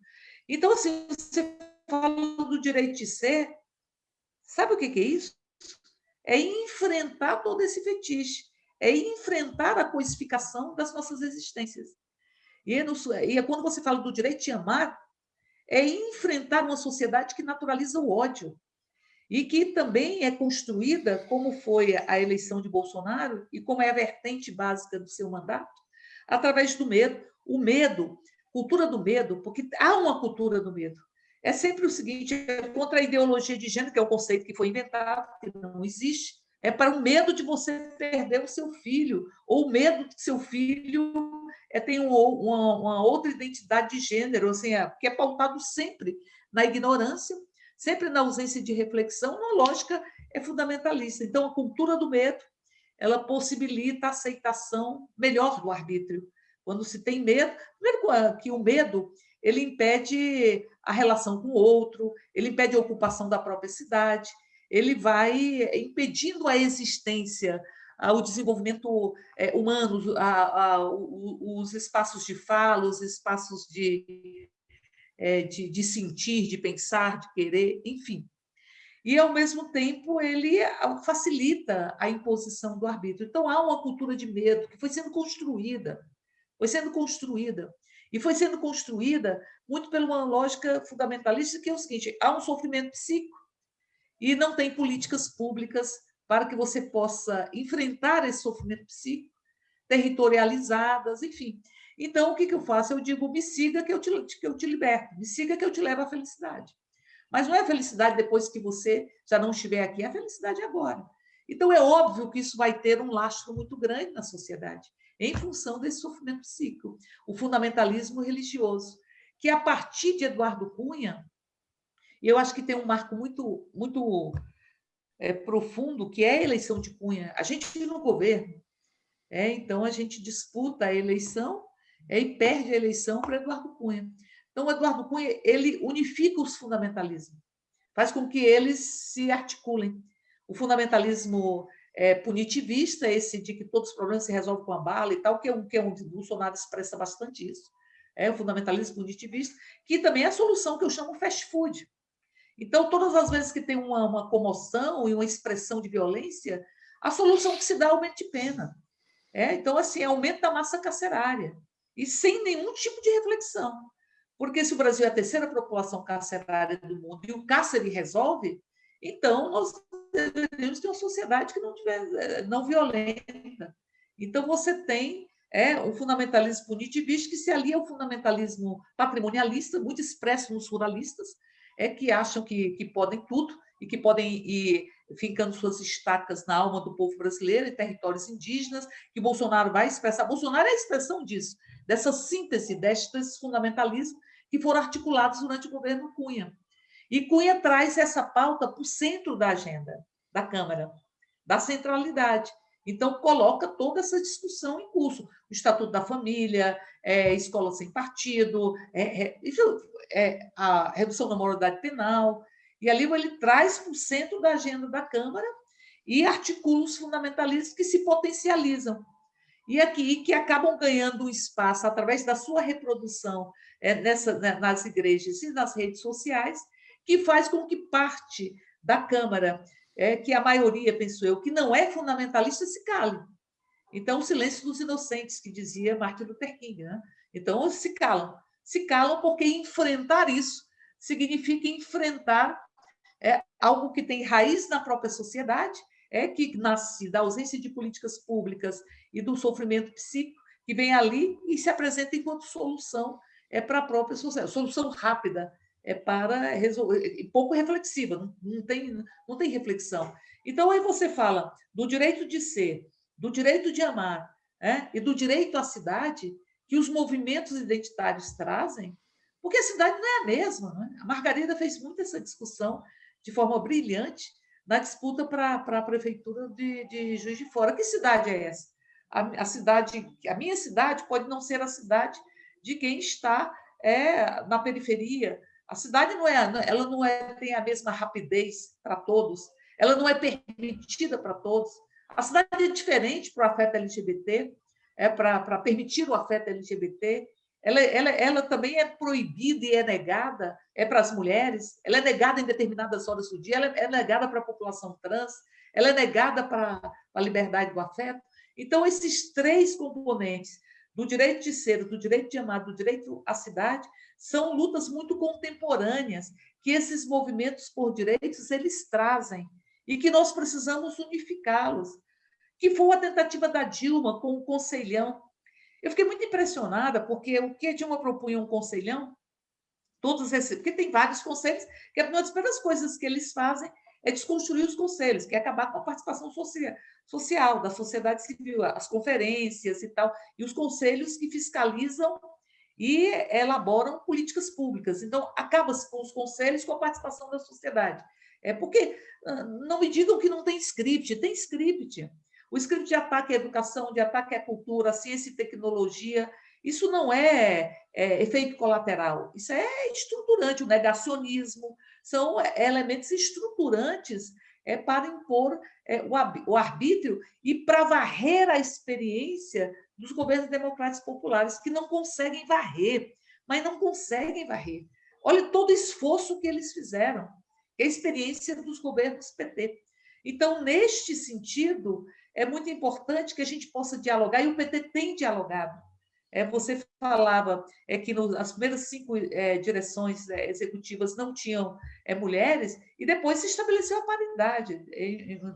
Então, assim, você fala do direito de ser, sabe o que é isso? É enfrentar todo esse fetiche, é enfrentar a coisificação das nossas existências. E, é no, e é quando você fala do direito de amar, é enfrentar uma sociedade que naturaliza o ódio e que também é construída, como foi a eleição de Bolsonaro e como é a vertente básica do seu mandato, através do medo. O medo, cultura do medo, porque há uma cultura do medo é sempre o seguinte, é contra a ideologia de gênero, que é o conceito que foi inventado, que não existe, é para o medo de você perder o seu filho, ou o medo de que seu filho é, tenha uma, uma, outra identidade de gênero, assim, é, que é pautado sempre na ignorância, sempre na ausência de reflexão, uma lógica é fundamentalista. Então, a cultura do medo, ela possibilita a aceitação melhor do arbítrio. Quando se tem medo, primeiro que o medo ele impede a relação com o outro, ele impede a ocupação da própria cidade, ele vai impedindo a existência, o desenvolvimento é, humano, os espaços de fala, os espaços de, é, de, de sentir, de pensar, de querer, enfim. E, ao mesmo tempo, ele facilita a imposição do arbítrio. Então, há uma cultura de medo que foi sendo construída, foi sendo construída, e foi sendo construída muito por uma lógica fundamentalista, que é o seguinte: há um sofrimento psíquico e não tem políticas públicas para que você possa enfrentar esse sofrimento psíquico, territorializadas, enfim. Então, o que, que eu faço? Eu digo, me siga que eu, te, que eu te liberto, me siga que eu te levo à felicidade. Mas não é felicidade depois que você já não estiver aqui, é felicidade agora. Então, é óbvio que isso vai ter um lastro muito grande na sociedade, em função desse sofrimento psíquico, o fundamentalismo religioso, que a partir de Eduardo Cunha, eu acho que tem um marco muito, muito é, profundo, que é a eleição de Cunha. A gente no governo, é, então a gente disputa a eleição é, e perde a eleição para Eduardo Cunha. Então, Eduardo Cunha ele unifica os fundamentalismos, faz com que eles se articulem. O fundamentalismo é, punitivista, esse de que todos os problemas se resolvem com a bala e tal, que é um que é um, Bolsonaro expressa bastante isso. É o fundamentalismo punitivista, que também é a solução que eu chamo fast food. Então, todas as vezes que tem uma, uma comoção e uma expressão de violência, a solução que se dá é aumento de pena. É, então, assim, aumento da massa carcerária. E sem nenhum tipo de reflexão. Porque se o Brasil é a terceira população carcerária do mundo e o cárcere resolve, então nós deveríamos ter uma sociedade que não, tiver, eh, não violenta. Então, você tem é, um fundamentalismo punitivista que se alia ao fundamentalismo patrimonialista, muito expresso nos ruralistas, é que acham que, que podem tudo e que podem ir fincando suas estacas na alma do povo brasileiro, em territórios indígenas, que Bolsonaro vai expressar. Bolsonaro é a expressão disso, dessa síntese, destes fundamentalismos que foram articulados durante o governo Cunha. E Cunha traz essa pauta para o centro da agenda da Câmara, da centralidade. Então, coloca toda essa discussão em curso. O Estatuto da Família, é, escola sem partido, é, é, é, a redução da moralidade penal. E ali ele traz para o centro da agenda da Câmara e articula os fundamentalistas que se potencializam. E aqui que acabam ganhando espaço através da sua reprodução é, nessa, né, nas igrejas e nas redes sociais, que faz com que parte da Câmara é, que a maioria, penso eu, que não é fundamentalista, se cale. Então, o silêncio dos inocentes, que dizia Martin Luther King. Né? Então, se calam. Se calam porque enfrentar isso significa enfrentar é, algo que tem raiz na própria sociedade, é que nasce da ausência de políticas públicas e do sofrimento psíquico, que vem ali e se apresenta enquanto solução é para a própria sociedade, solução rápida é para resolver, pouco reflexiva, não, tem, não tem reflexão. Então, aí você fala do direito de ser, do direito de amar é? e do direito à cidade que os movimentos identitários trazem, porque a cidade não é a mesma. Né? A Margarida fez muito essa discussão de forma brilhante na disputa para a prefeitura de, de Juiz de Fora. Que cidade é essa? A, a, cidade, a minha cidade pode não ser a cidade de quem está é, na periferia, a cidade não é, ela não é, tem a mesma rapidez para todos, ela não é permitida para todos. A cidade é diferente para o afeto LGBT, é para permitir o afeto LGBT. Ela, ela, ela também é proibida e é negada é para as mulheres, ela é negada em determinadas horas do dia, ela é negada para a população trans, ela é negada para a liberdade do afeto. Então, esses três componentes do direito de ser, do direito de amar, do direito à cidade, são lutas muito contemporâneas que esses movimentos por direitos eles trazem e que nós precisamos unificá-los. Que foi a tentativa da Dilma com o conselhão. Eu fiquei muito impressionada porque o que a Dilma propunha um conselhão, todos esses, porque tem vários conselhos, que é uma das primeiras coisas que eles fazem é desconstruir os conselhos, que é acabar com a participação social, social da sociedade civil, as conferências e tal, e os conselhos que fiscalizam e elaboram políticas públicas. Então, acaba-se com os conselhos com a participação da sociedade. É porque ah, não me digam que não tem script, tem script. O script de ataque à educação, de ataque à cultura, à ciência e tecnologia, isso não é, é efeito colateral, isso é estruturante, o negacionismo, são elementos estruturantes é, para impor é, o arbítrio e para varrer a experiência dos governos democráticos populares, que não conseguem varrer, mas não conseguem varrer. Olha todo o esforço que eles fizeram, é a experiência dos governos PT. Então, neste sentido, é muito importante que a gente possa dialogar, e o PT tem dialogado. É, você falava é, que no, as primeiras cinco é, direções é, executivas não tinham é, mulheres, e depois se estabeleceu a paridade.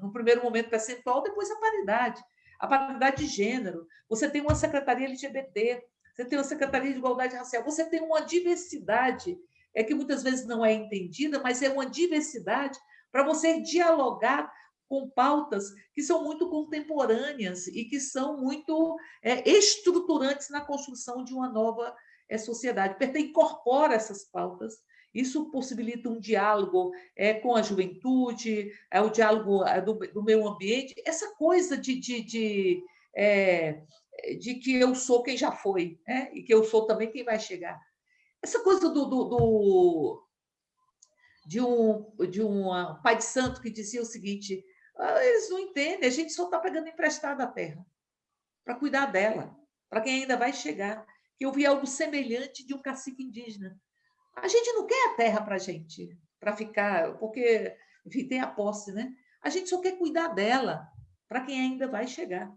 no primeiro momento percentual, depois a paridade. A paridade de gênero. Você tem uma secretaria LGBT, você tem uma secretaria de igualdade racial, você tem uma diversidade é que muitas vezes não é entendida, mas é uma diversidade para você dialogar com pautas que são muito contemporâneas e que são muito é, estruturantes na construção de uma nova é, sociedade. O PT incorpora essas pautas, isso possibilita um diálogo é, com a juventude, é, o diálogo é, do, do meio ambiente, essa coisa de, de, de, é, de, que eu sou quem já foi, né? e que eu sou também quem vai chegar. Essa coisa do, do, do de um, de um pai de santo que dizia o seguinte: eles não entendem, a gente só está pegando emprestado a terra para cuidar dela, para quem ainda vai chegar. Eu vi algo semelhante de um cacique indígena. A gente não quer a terra para a gente, para ficar, porque, enfim, tem a posse, né? A gente só quer cuidar dela para quem ainda vai chegar.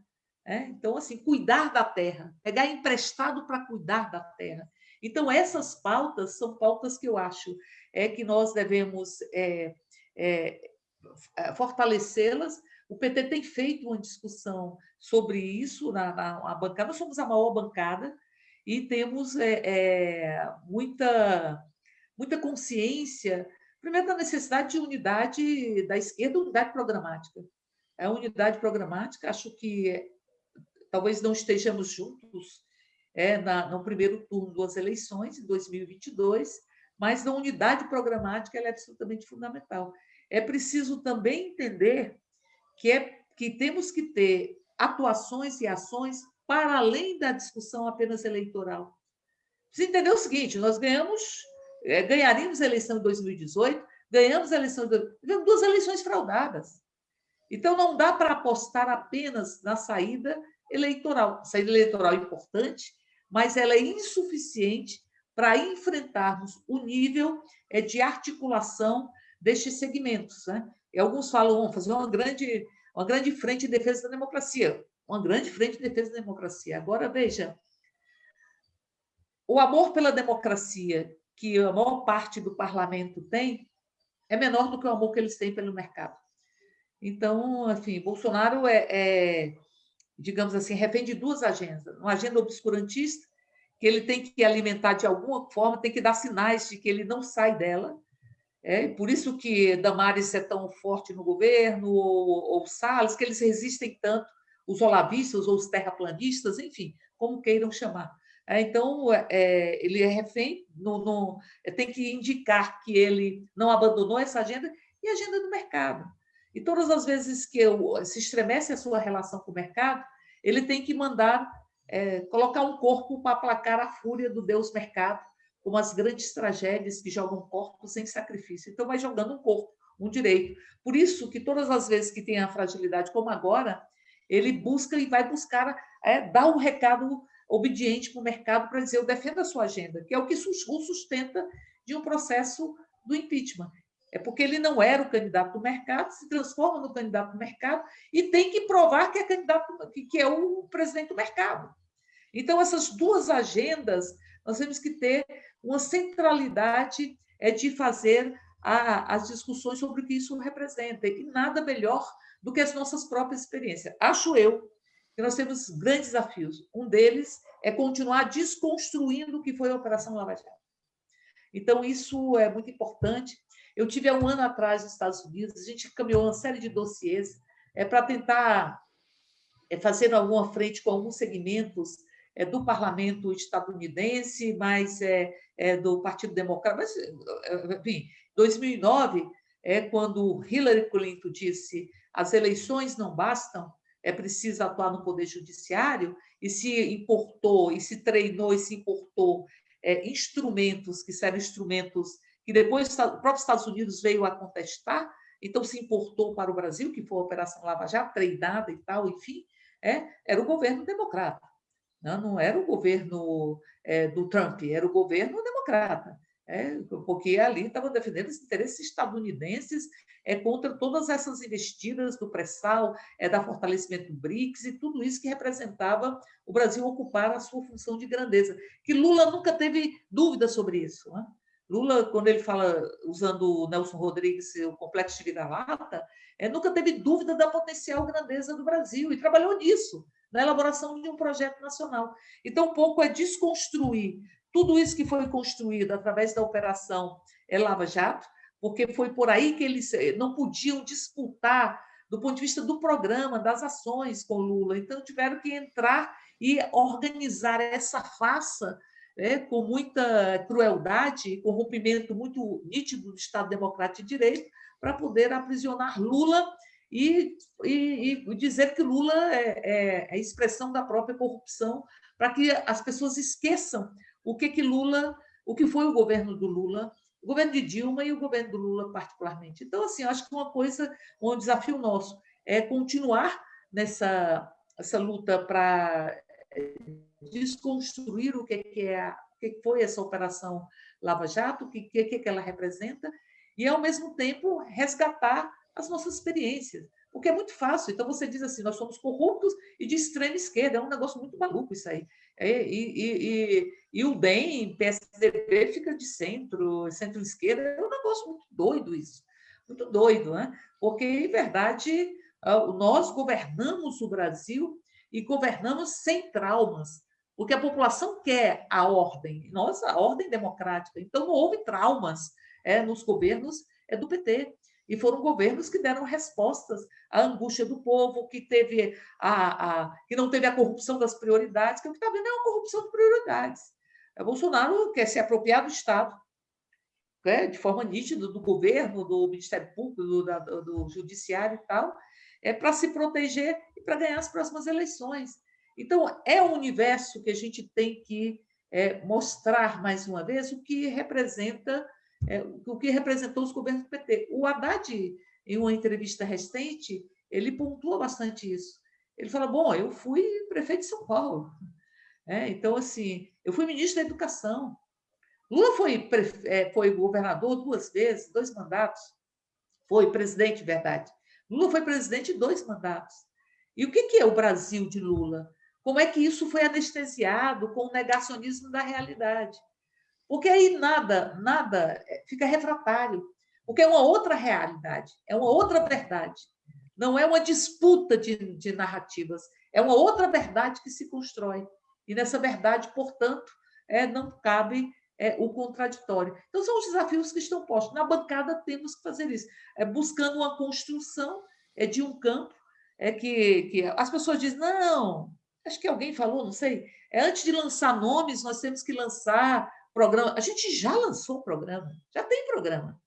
É? Então, assim, cuidar da terra, pegar emprestado para cuidar da terra. Então, essas pautas são pautas que eu acho é que nós devemos é, é, fortalecê-las. O PT tem feito uma discussão sobre isso na, na, na bancada. Nós somos a maior bancada e temos é, é, muita, muita consciência, primeiro, da necessidade de unidade da esquerda, unidade programática. A unidade programática, acho que talvez não estejamos juntos é, na, no primeiro turno das eleições, em 2022, mas a unidade programática é absolutamente fundamental é preciso também entender que, é, que temos que ter atuações e ações para além da discussão apenas eleitoral. Você entendeu o seguinte: nós ganhamos, é, ganharíamos a eleição de 2018, ganhamos a eleição de duas eleições fraudadas. Então, não dá para apostar apenas na saída eleitoral. A saída eleitoral é importante, mas ela é insuficiente para enfrentarmos o nível é, de articulação destes segmentos. Né? E alguns falam, vamos fazer uma grande, uma grande frente de defesa da democracia. Uma grande frente de defesa da democracia. Agora, veja, o amor pela democracia que a maior parte do parlamento tem é menor do que o amor que eles têm pelo mercado. Então, enfim, Bolsonaro é, é digamos assim, refém de duas agendas. Uma agenda obscurantista, que ele tem que alimentar de alguma forma, tem que dar sinais de que ele não sai dela, é por isso que Damares é tão forte no governo, ou, ou Salles, que eles resistem tanto, os olavistas ou os terraplanistas, enfim, como queiram chamar. É, então, é, ele é refém, é, tem que indicar que ele não abandonou essa agenda e a agenda do mercado. E todas as vezes que eu, se estremece a sua relação com o mercado, ele tem que mandar é, colocar um corpo para aplacar a fúria do Deus mercado, como as grandes tragédias que jogam corpos sem sacrifício. Então, vai jogando um corpo, um direito. Por isso que todas as vezes que tem a fragilidade, como agora, ele busca e vai buscar é, dar um recado obediente para o mercado para dizer eu defendo a sua agenda, que é o que o sustenta de um processo do impeachment. É porque ele não era o candidato do mercado, se transforma no candidato do mercado e tem que provar que é candidato, que é o presidente do mercado. Então, essas duas agendas, nós temos que ter uma centralidade é de fazer a, as discussões sobre o que isso representa. E nada melhor do que as nossas próprias experiências. Acho eu que nós temos grandes desafios. Um deles é continuar desconstruindo o que foi a Operação Lava Jato. Então, isso é muito importante. Eu tive há um ano atrás nos Estados Unidos, a gente caminhou uma série de dossiês é, para tentar é, fazer alguma frente com alguns segmentos é, do parlamento estadunidense, mas é, é do Partido Democrata. Mas, é, enfim, 2009 é quando Hillary Clinton disse as eleições não bastam, é preciso atuar no poder judiciário, e se importou, e se treinou, e se importou é, instrumentos que eram instrumentos que depois o próprio Estados Unidos veio a contestar, então se importou para o Brasil, que foi a Operação Lava Jato, treinada e tal, enfim, é, era o governo democrata. Não, não era o governo é, do Trump, era o governo democrata. É, porque ali estavam defendendo os interesses estadunidenses é, contra todas essas investidas do pré-sal, é, da fortalecimento do BRICS e tudo isso que representava o Brasil ocupar a sua função de grandeza. Que Lula nunca teve dúvida sobre isso. Né? Lula, quando ele fala, usando o Nelson Rodrigues, o complexo de vira-lata, é, nunca teve dúvida da potencial grandeza do Brasil e trabalhou nisso, na elaboração de um projeto nacional. Então, pouco é desconstruir tudo isso que foi construído através da Operação Lava Jato, porque foi por aí que eles não podiam disputar do ponto de vista do programa, das ações com Lula. Então, tiveram que entrar e organizar essa farsa né, com muita crueldade, corrompimento muito nítido do Estado Democrático de Direito, para poder aprisionar Lula e, e, e dizer que Lula é, é, é, expressão da própria corrupção, para que as pessoas esqueçam o que, que Lula, o que foi o governo do Lula, o governo de Dilma e o governo do Lula particularmente. Então, assim, acho que uma coisa, um desafio nosso é continuar nessa essa luta para desconstruir o que, é, o que foi essa operação Lava Jato, o que, que, que ela representa, e, ao mesmo tempo, resgatar as nossas experiências. Porque é muito fácil. Então, você diz assim, nós somos corruptos e de extrema esquerda. É um negócio muito maluco isso aí. É, e, e, e, e, o DEM, PSDB, fica de centro, centro-esquerda. É um negócio muito doido isso. Muito doido, né? Porque, em verdade, ah, nós governamos o Brasil e governamos sem traumas, porque a população quer a ordem, nós, a ordem democrática. Então, não houve traumas é, nos governos é, do PT. E foram governos que deram respostas à angústia do povo, que, teve a, a que não teve a corrupção das prioridades, que o que está vendo é uma corrupção de prioridades. O Bolsonaro quer se apropriar do Estado, né, de forma nítida, do governo, do Ministério Público, do, do, do Judiciário e tal, é para se proteger e para ganhar as próximas eleições. Então, é um universo que a gente tem que é, mostrar mais uma vez o que representa, é, o que representou os governos do PT. O Haddad, em uma entrevista recente, ele pontua bastante isso. Ele fala: bom, eu fui prefeito de São Paulo. É, então, assim, eu fui ministro da Educação. Lula foi, é, foi governador duas vezes, dois mandatos. Foi presidente, verdade. Lula foi presidente dois mandatos. E o que é o Brasil de Lula? Como é que isso foi anestesiado com o negacionismo da realidade? Porque aí nada, nada é, fica refratário, porque é uma outra realidade, é uma outra verdade. Não é uma disputa de, de narrativas, é uma outra verdade que se constrói. E nessa verdade, portanto, é, não cabe é, o contraditório. Então, são os desafios que estão postos. Na bancada, temos que fazer isso, é, buscando uma construção é, de um campo é que, que as pessoas dizem, não, acho que alguém falou, não sei, é antes de lançar nomes, nós temos que lançar programa. A gente já lançou programa, já tem programa.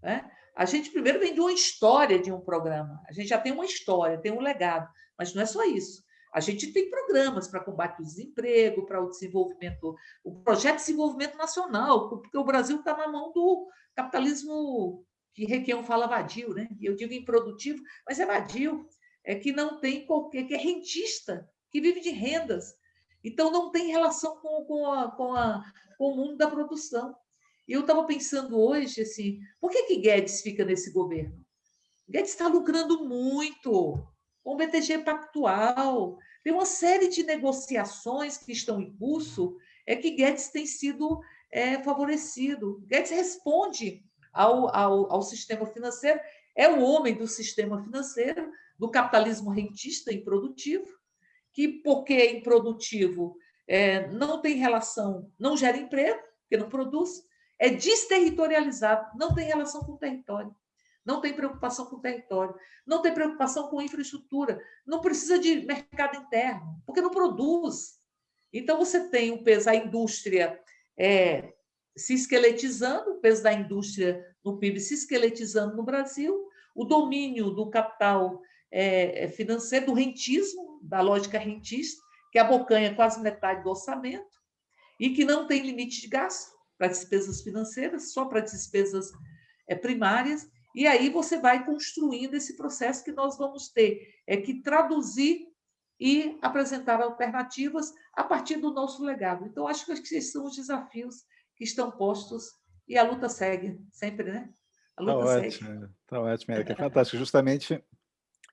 Né? A gente primeiro vem de uma história de um programa, a gente já tem uma história, tem um legado, mas não é só isso. A gente tem programas para combate ao desemprego, para o desenvolvimento, o projeto de desenvolvimento nacional, porque o Brasil está na mão do capitalismo que Requião fala vadio, né? Eu digo improdutivo, mas é vadio, é que não tem qualquer, que é rentista, que vive de rendas. Então não tem relação com, com, a, com, a, com o mundo da produção. E eu estava pensando hoje assim, por que, que Guedes fica nesse governo? Guedes está lucrando muito com o BTG Pactual, tem uma série de negociações que estão em curso, é que Guedes tem sido é, favorecido. Guedes responde ao, ao, ao sistema financeiro, é o homem do sistema financeiro, do capitalismo rentista improdutivo, que, porque é improdutivo, é, não tem relação, não gera emprego, porque não produz, é desterritorializado, não tem relação com o território, não tem preocupação com o território, não tem preocupação com infraestrutura, não precisa de mercado interno, porque não produz. Então, você tem o peso, a indústria é, se esqueletizando, o peso da indústria no PIB se esqueletizando no Brasil, o domínio do capital é, é financeiro, do rentismo, da lógica rentista, que abocanha quase metade do orçamento e que não tem limite de gasto para despesas financeiras, só para despesas é, primárias, e aí você vai construindo esse processo que nós vamos ter é que traduzir e apresentar alternativas a partir do nosso legado. Então, acho que esses são os desafios que estão postos e a luta segue, sempre, né? A luta tá segue. ótimo, tá ótimo, Érica, é fantástico. Justamente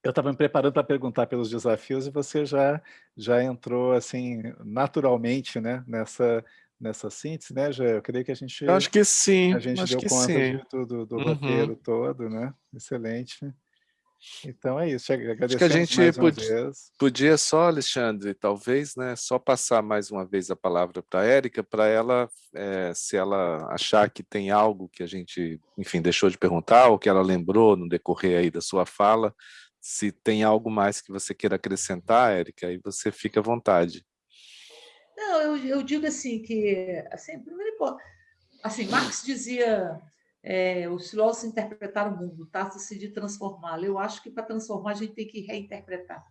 eu estava me preparando para perguntar pelos desafios e você já já entrou assim naturalmente, né, nessa nessa síntese, né, já eu creio que a gente eu acho que sim, a gente acho deu conta sim. de tudo do uhum. roteiro todo, né? Excelente. Então é isso, Acho que a gente podia, podia, só, Alexandre, talvez, né, só passar mais uma vez a palavra para a Érica, para ela, é, se ela achar que tem algo que a gente, enfim, deixou de perguntar, ou que ela lembrou no decorrer aí da sua fala, se tem algo mais que você queira acrescentar, Érica, aí você fica à vontade. Não, eu, eu digo assim que, assim, primeiro, assim, Marx dizia é, os filósofos interpretaram o mundo, trata-se de transformá-lo. Eu acho que para transformar a gente tem que reinterpretar,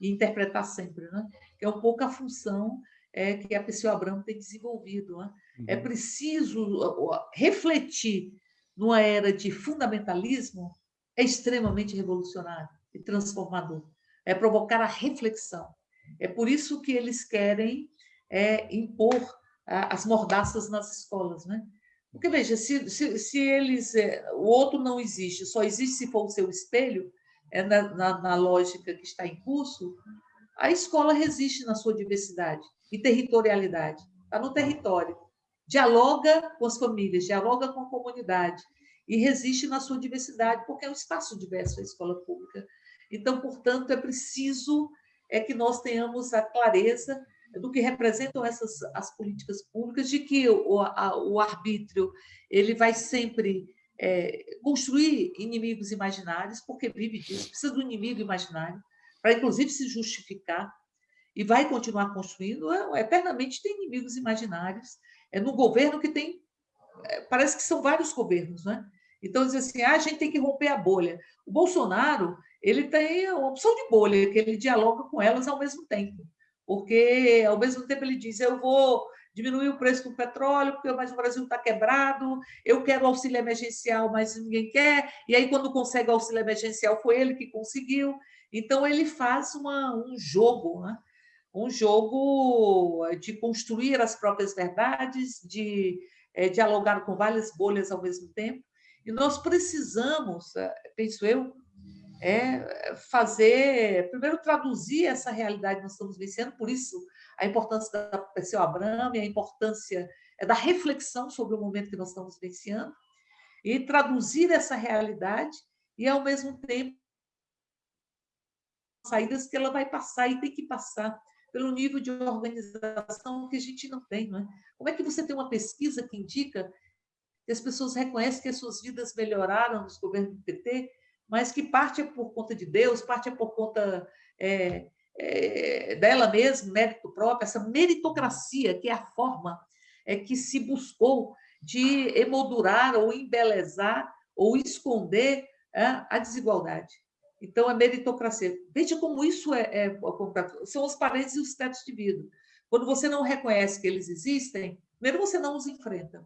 e interpretar sempre, né? que é um pouco a função é, que a pessoa Abramo tem desenvolvido. Né? É uhum. É preciso refletir numa era de fundamentalismo, é extremamente revolucionário e transformador. É provocar a reflexão. É por isso que eles querem é, impor as mordaças nas escolas, né? Porque, veja, se, se, se eles. É, o outro não existe, só existe se for o seu espelho, é na, na, na lógica que está em curso, a escola resiste na sua diversidade e territorialidade. Está no território. Dialoga com as famílias, dialoga com a comunidade e resiste na sua diversidade, porque é um espaço diverso a escola pública. Então, portanto, é preciso é que nós tenhamos a clareza do que representam essas as políticas públicas, de que o, a, o arbítrio ele vai sempre é, construir inimigos imaginários, porque vive disso, precisa do inimigo imaginário, para inclusive se justificar, e vai continuar construindo, é, eternamente tem inimigos imaginários, é no governo que tem, é, parece que são vários governos, né? Então, diz assim, ah, a gente tem que romper a bolha. O Bolsonaro, ele tem uma opção de bolha, que ele dialoga com elas ao mesmo tempo porque ao mesmo tempo ele diz: eu vou diminuir o preço do petróleo, porque mas o Brasil está quebrado, eu quero auxílio emergencial, mas ninguém quer, e aí quando consegue auxílio emergencial foi ele que conseguiu. Então ele faz uma, um jogo, né? um jogo de construir as próprias verdades, de é, dialogar com várias bolhas ao mesmo tempo. E nós precisamos, eh, penso eu, é fazer, primeiro traduzir essa realidade que nós estamos vivenciando, por isso a importância da Perseu Abramo e a importância é da reflexão sobre o momento que nós estamos vivenciando, e traduzir essa realidade e, ao mesmo tempo, saídas que ela vai passar e tem que passar pelo nível de organização que a gente não tem. Não é? Como é que você tem uma pesquisa que indica que as pessoas reconhecem que as suas vidas melhoraram nos governos do PT mas que parte é por conta de Deus, parte é por conta é, é, dela mesma, mérito próprio, essa meritocracia, que é a forma é, que se buscou de emoldurar ou embelezar ou esconder é, a desigualdade. Então, a meritocracia. Veja como isso é, é, são as paredes e os tetos de vidro. Quando você não reconhece que eles existem, primeiro você não os enfrenta.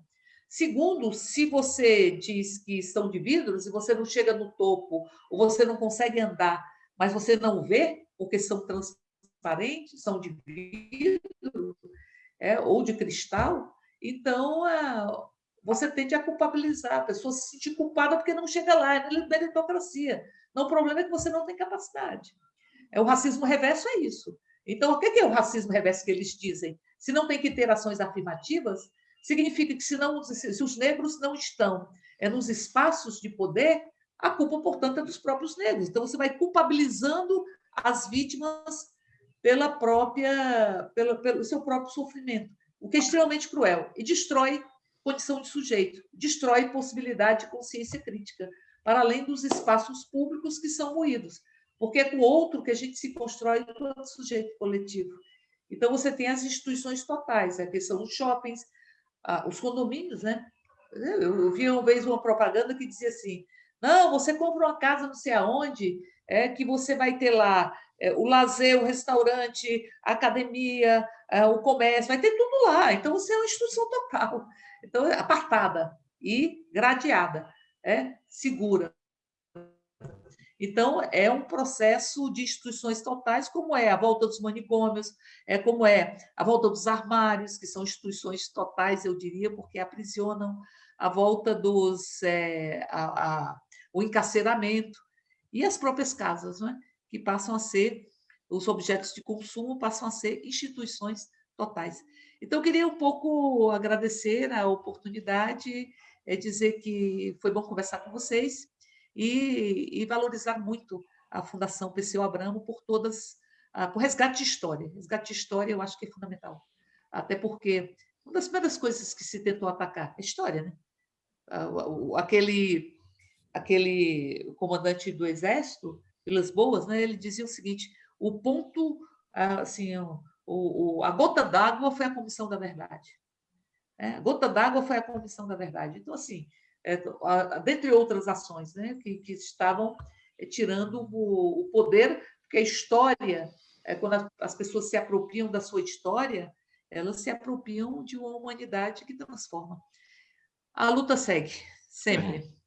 Segundo, se você diz que são de vidros e você não chega no topo, ou você não consegue andar, mas você não vê, porque são transparentes, são de vidro é, ou de cristal, então é, você tende a culpabilizar, a pessoa se sentir culpada porque não chega lá, é meritocracia. Não, o problema é que você não tem capacidade. É, o racismo reverso é isso. Então, o que é o racismo reverso que eles dizem? Se não tem que ter ações afirmativas, significa que se, não, se os negros não estão é, nos espaços de poder, a culpa, portanto, é dos próprios negros. Então, você vai culpabilizando as vítimas pela própria, pela, pelo seu próprio sofrimento, o que é extremamente cruel e destrói condição de sujeito, destrói possibilidade de consciência crítica, para além dos espaços públicos que são moídos, porque é com o outro que a gente se constrói enquanto sujeito coletivo. Então, você tem as instituições totais, né, que são os shoppings, os condomínios, né? Eu vi uma vez uma propaganda que dizia assim: não, você compra uma casa não sei aonde, é que você vai ter lá é, o lazer, o restaurante, a academia, é, o comércio, vai ter tudo lá. Então, você é uma instituição total. Então, é apartada e gradeada, é segura. Então, é um processo de instituições totais, como é a volta dos manicômios, é como é a volta dos armários, que são instituições totais, eu diria, porque aprisionam, a volta dos é, a, a, o encarceramento e as próprias casas, não é? que passam a ser, os objetos de consumo passam a ser instituições totais. Então, eu queria um pouco agradecer a oportunidade, é dizer que foi bom conversar com vocês, e, e valorizar muito a Fundação Perseu Abramo por todas, uh, por resgate de história. Resgate de história eu acho que é fundamental. Até porque uma das primeiras coisas que se tentou atacar é a história, né? Uh, aquele, aquele comandante do exército, Vilas Boas, né, ele dizia o seguinte, o ponto, assim, o, o, a gota d'água foi a comissão da verdade. É, a gota d'água foi a comissão da verdade. Então, assim, dentre outras ações, né, que, que estavam é, tirando o, o, poder, porque a história, é, quando as pessoas se apropriam da sua história, elas se apropriam de uma humanidade que transforma. A luta segue, sempre.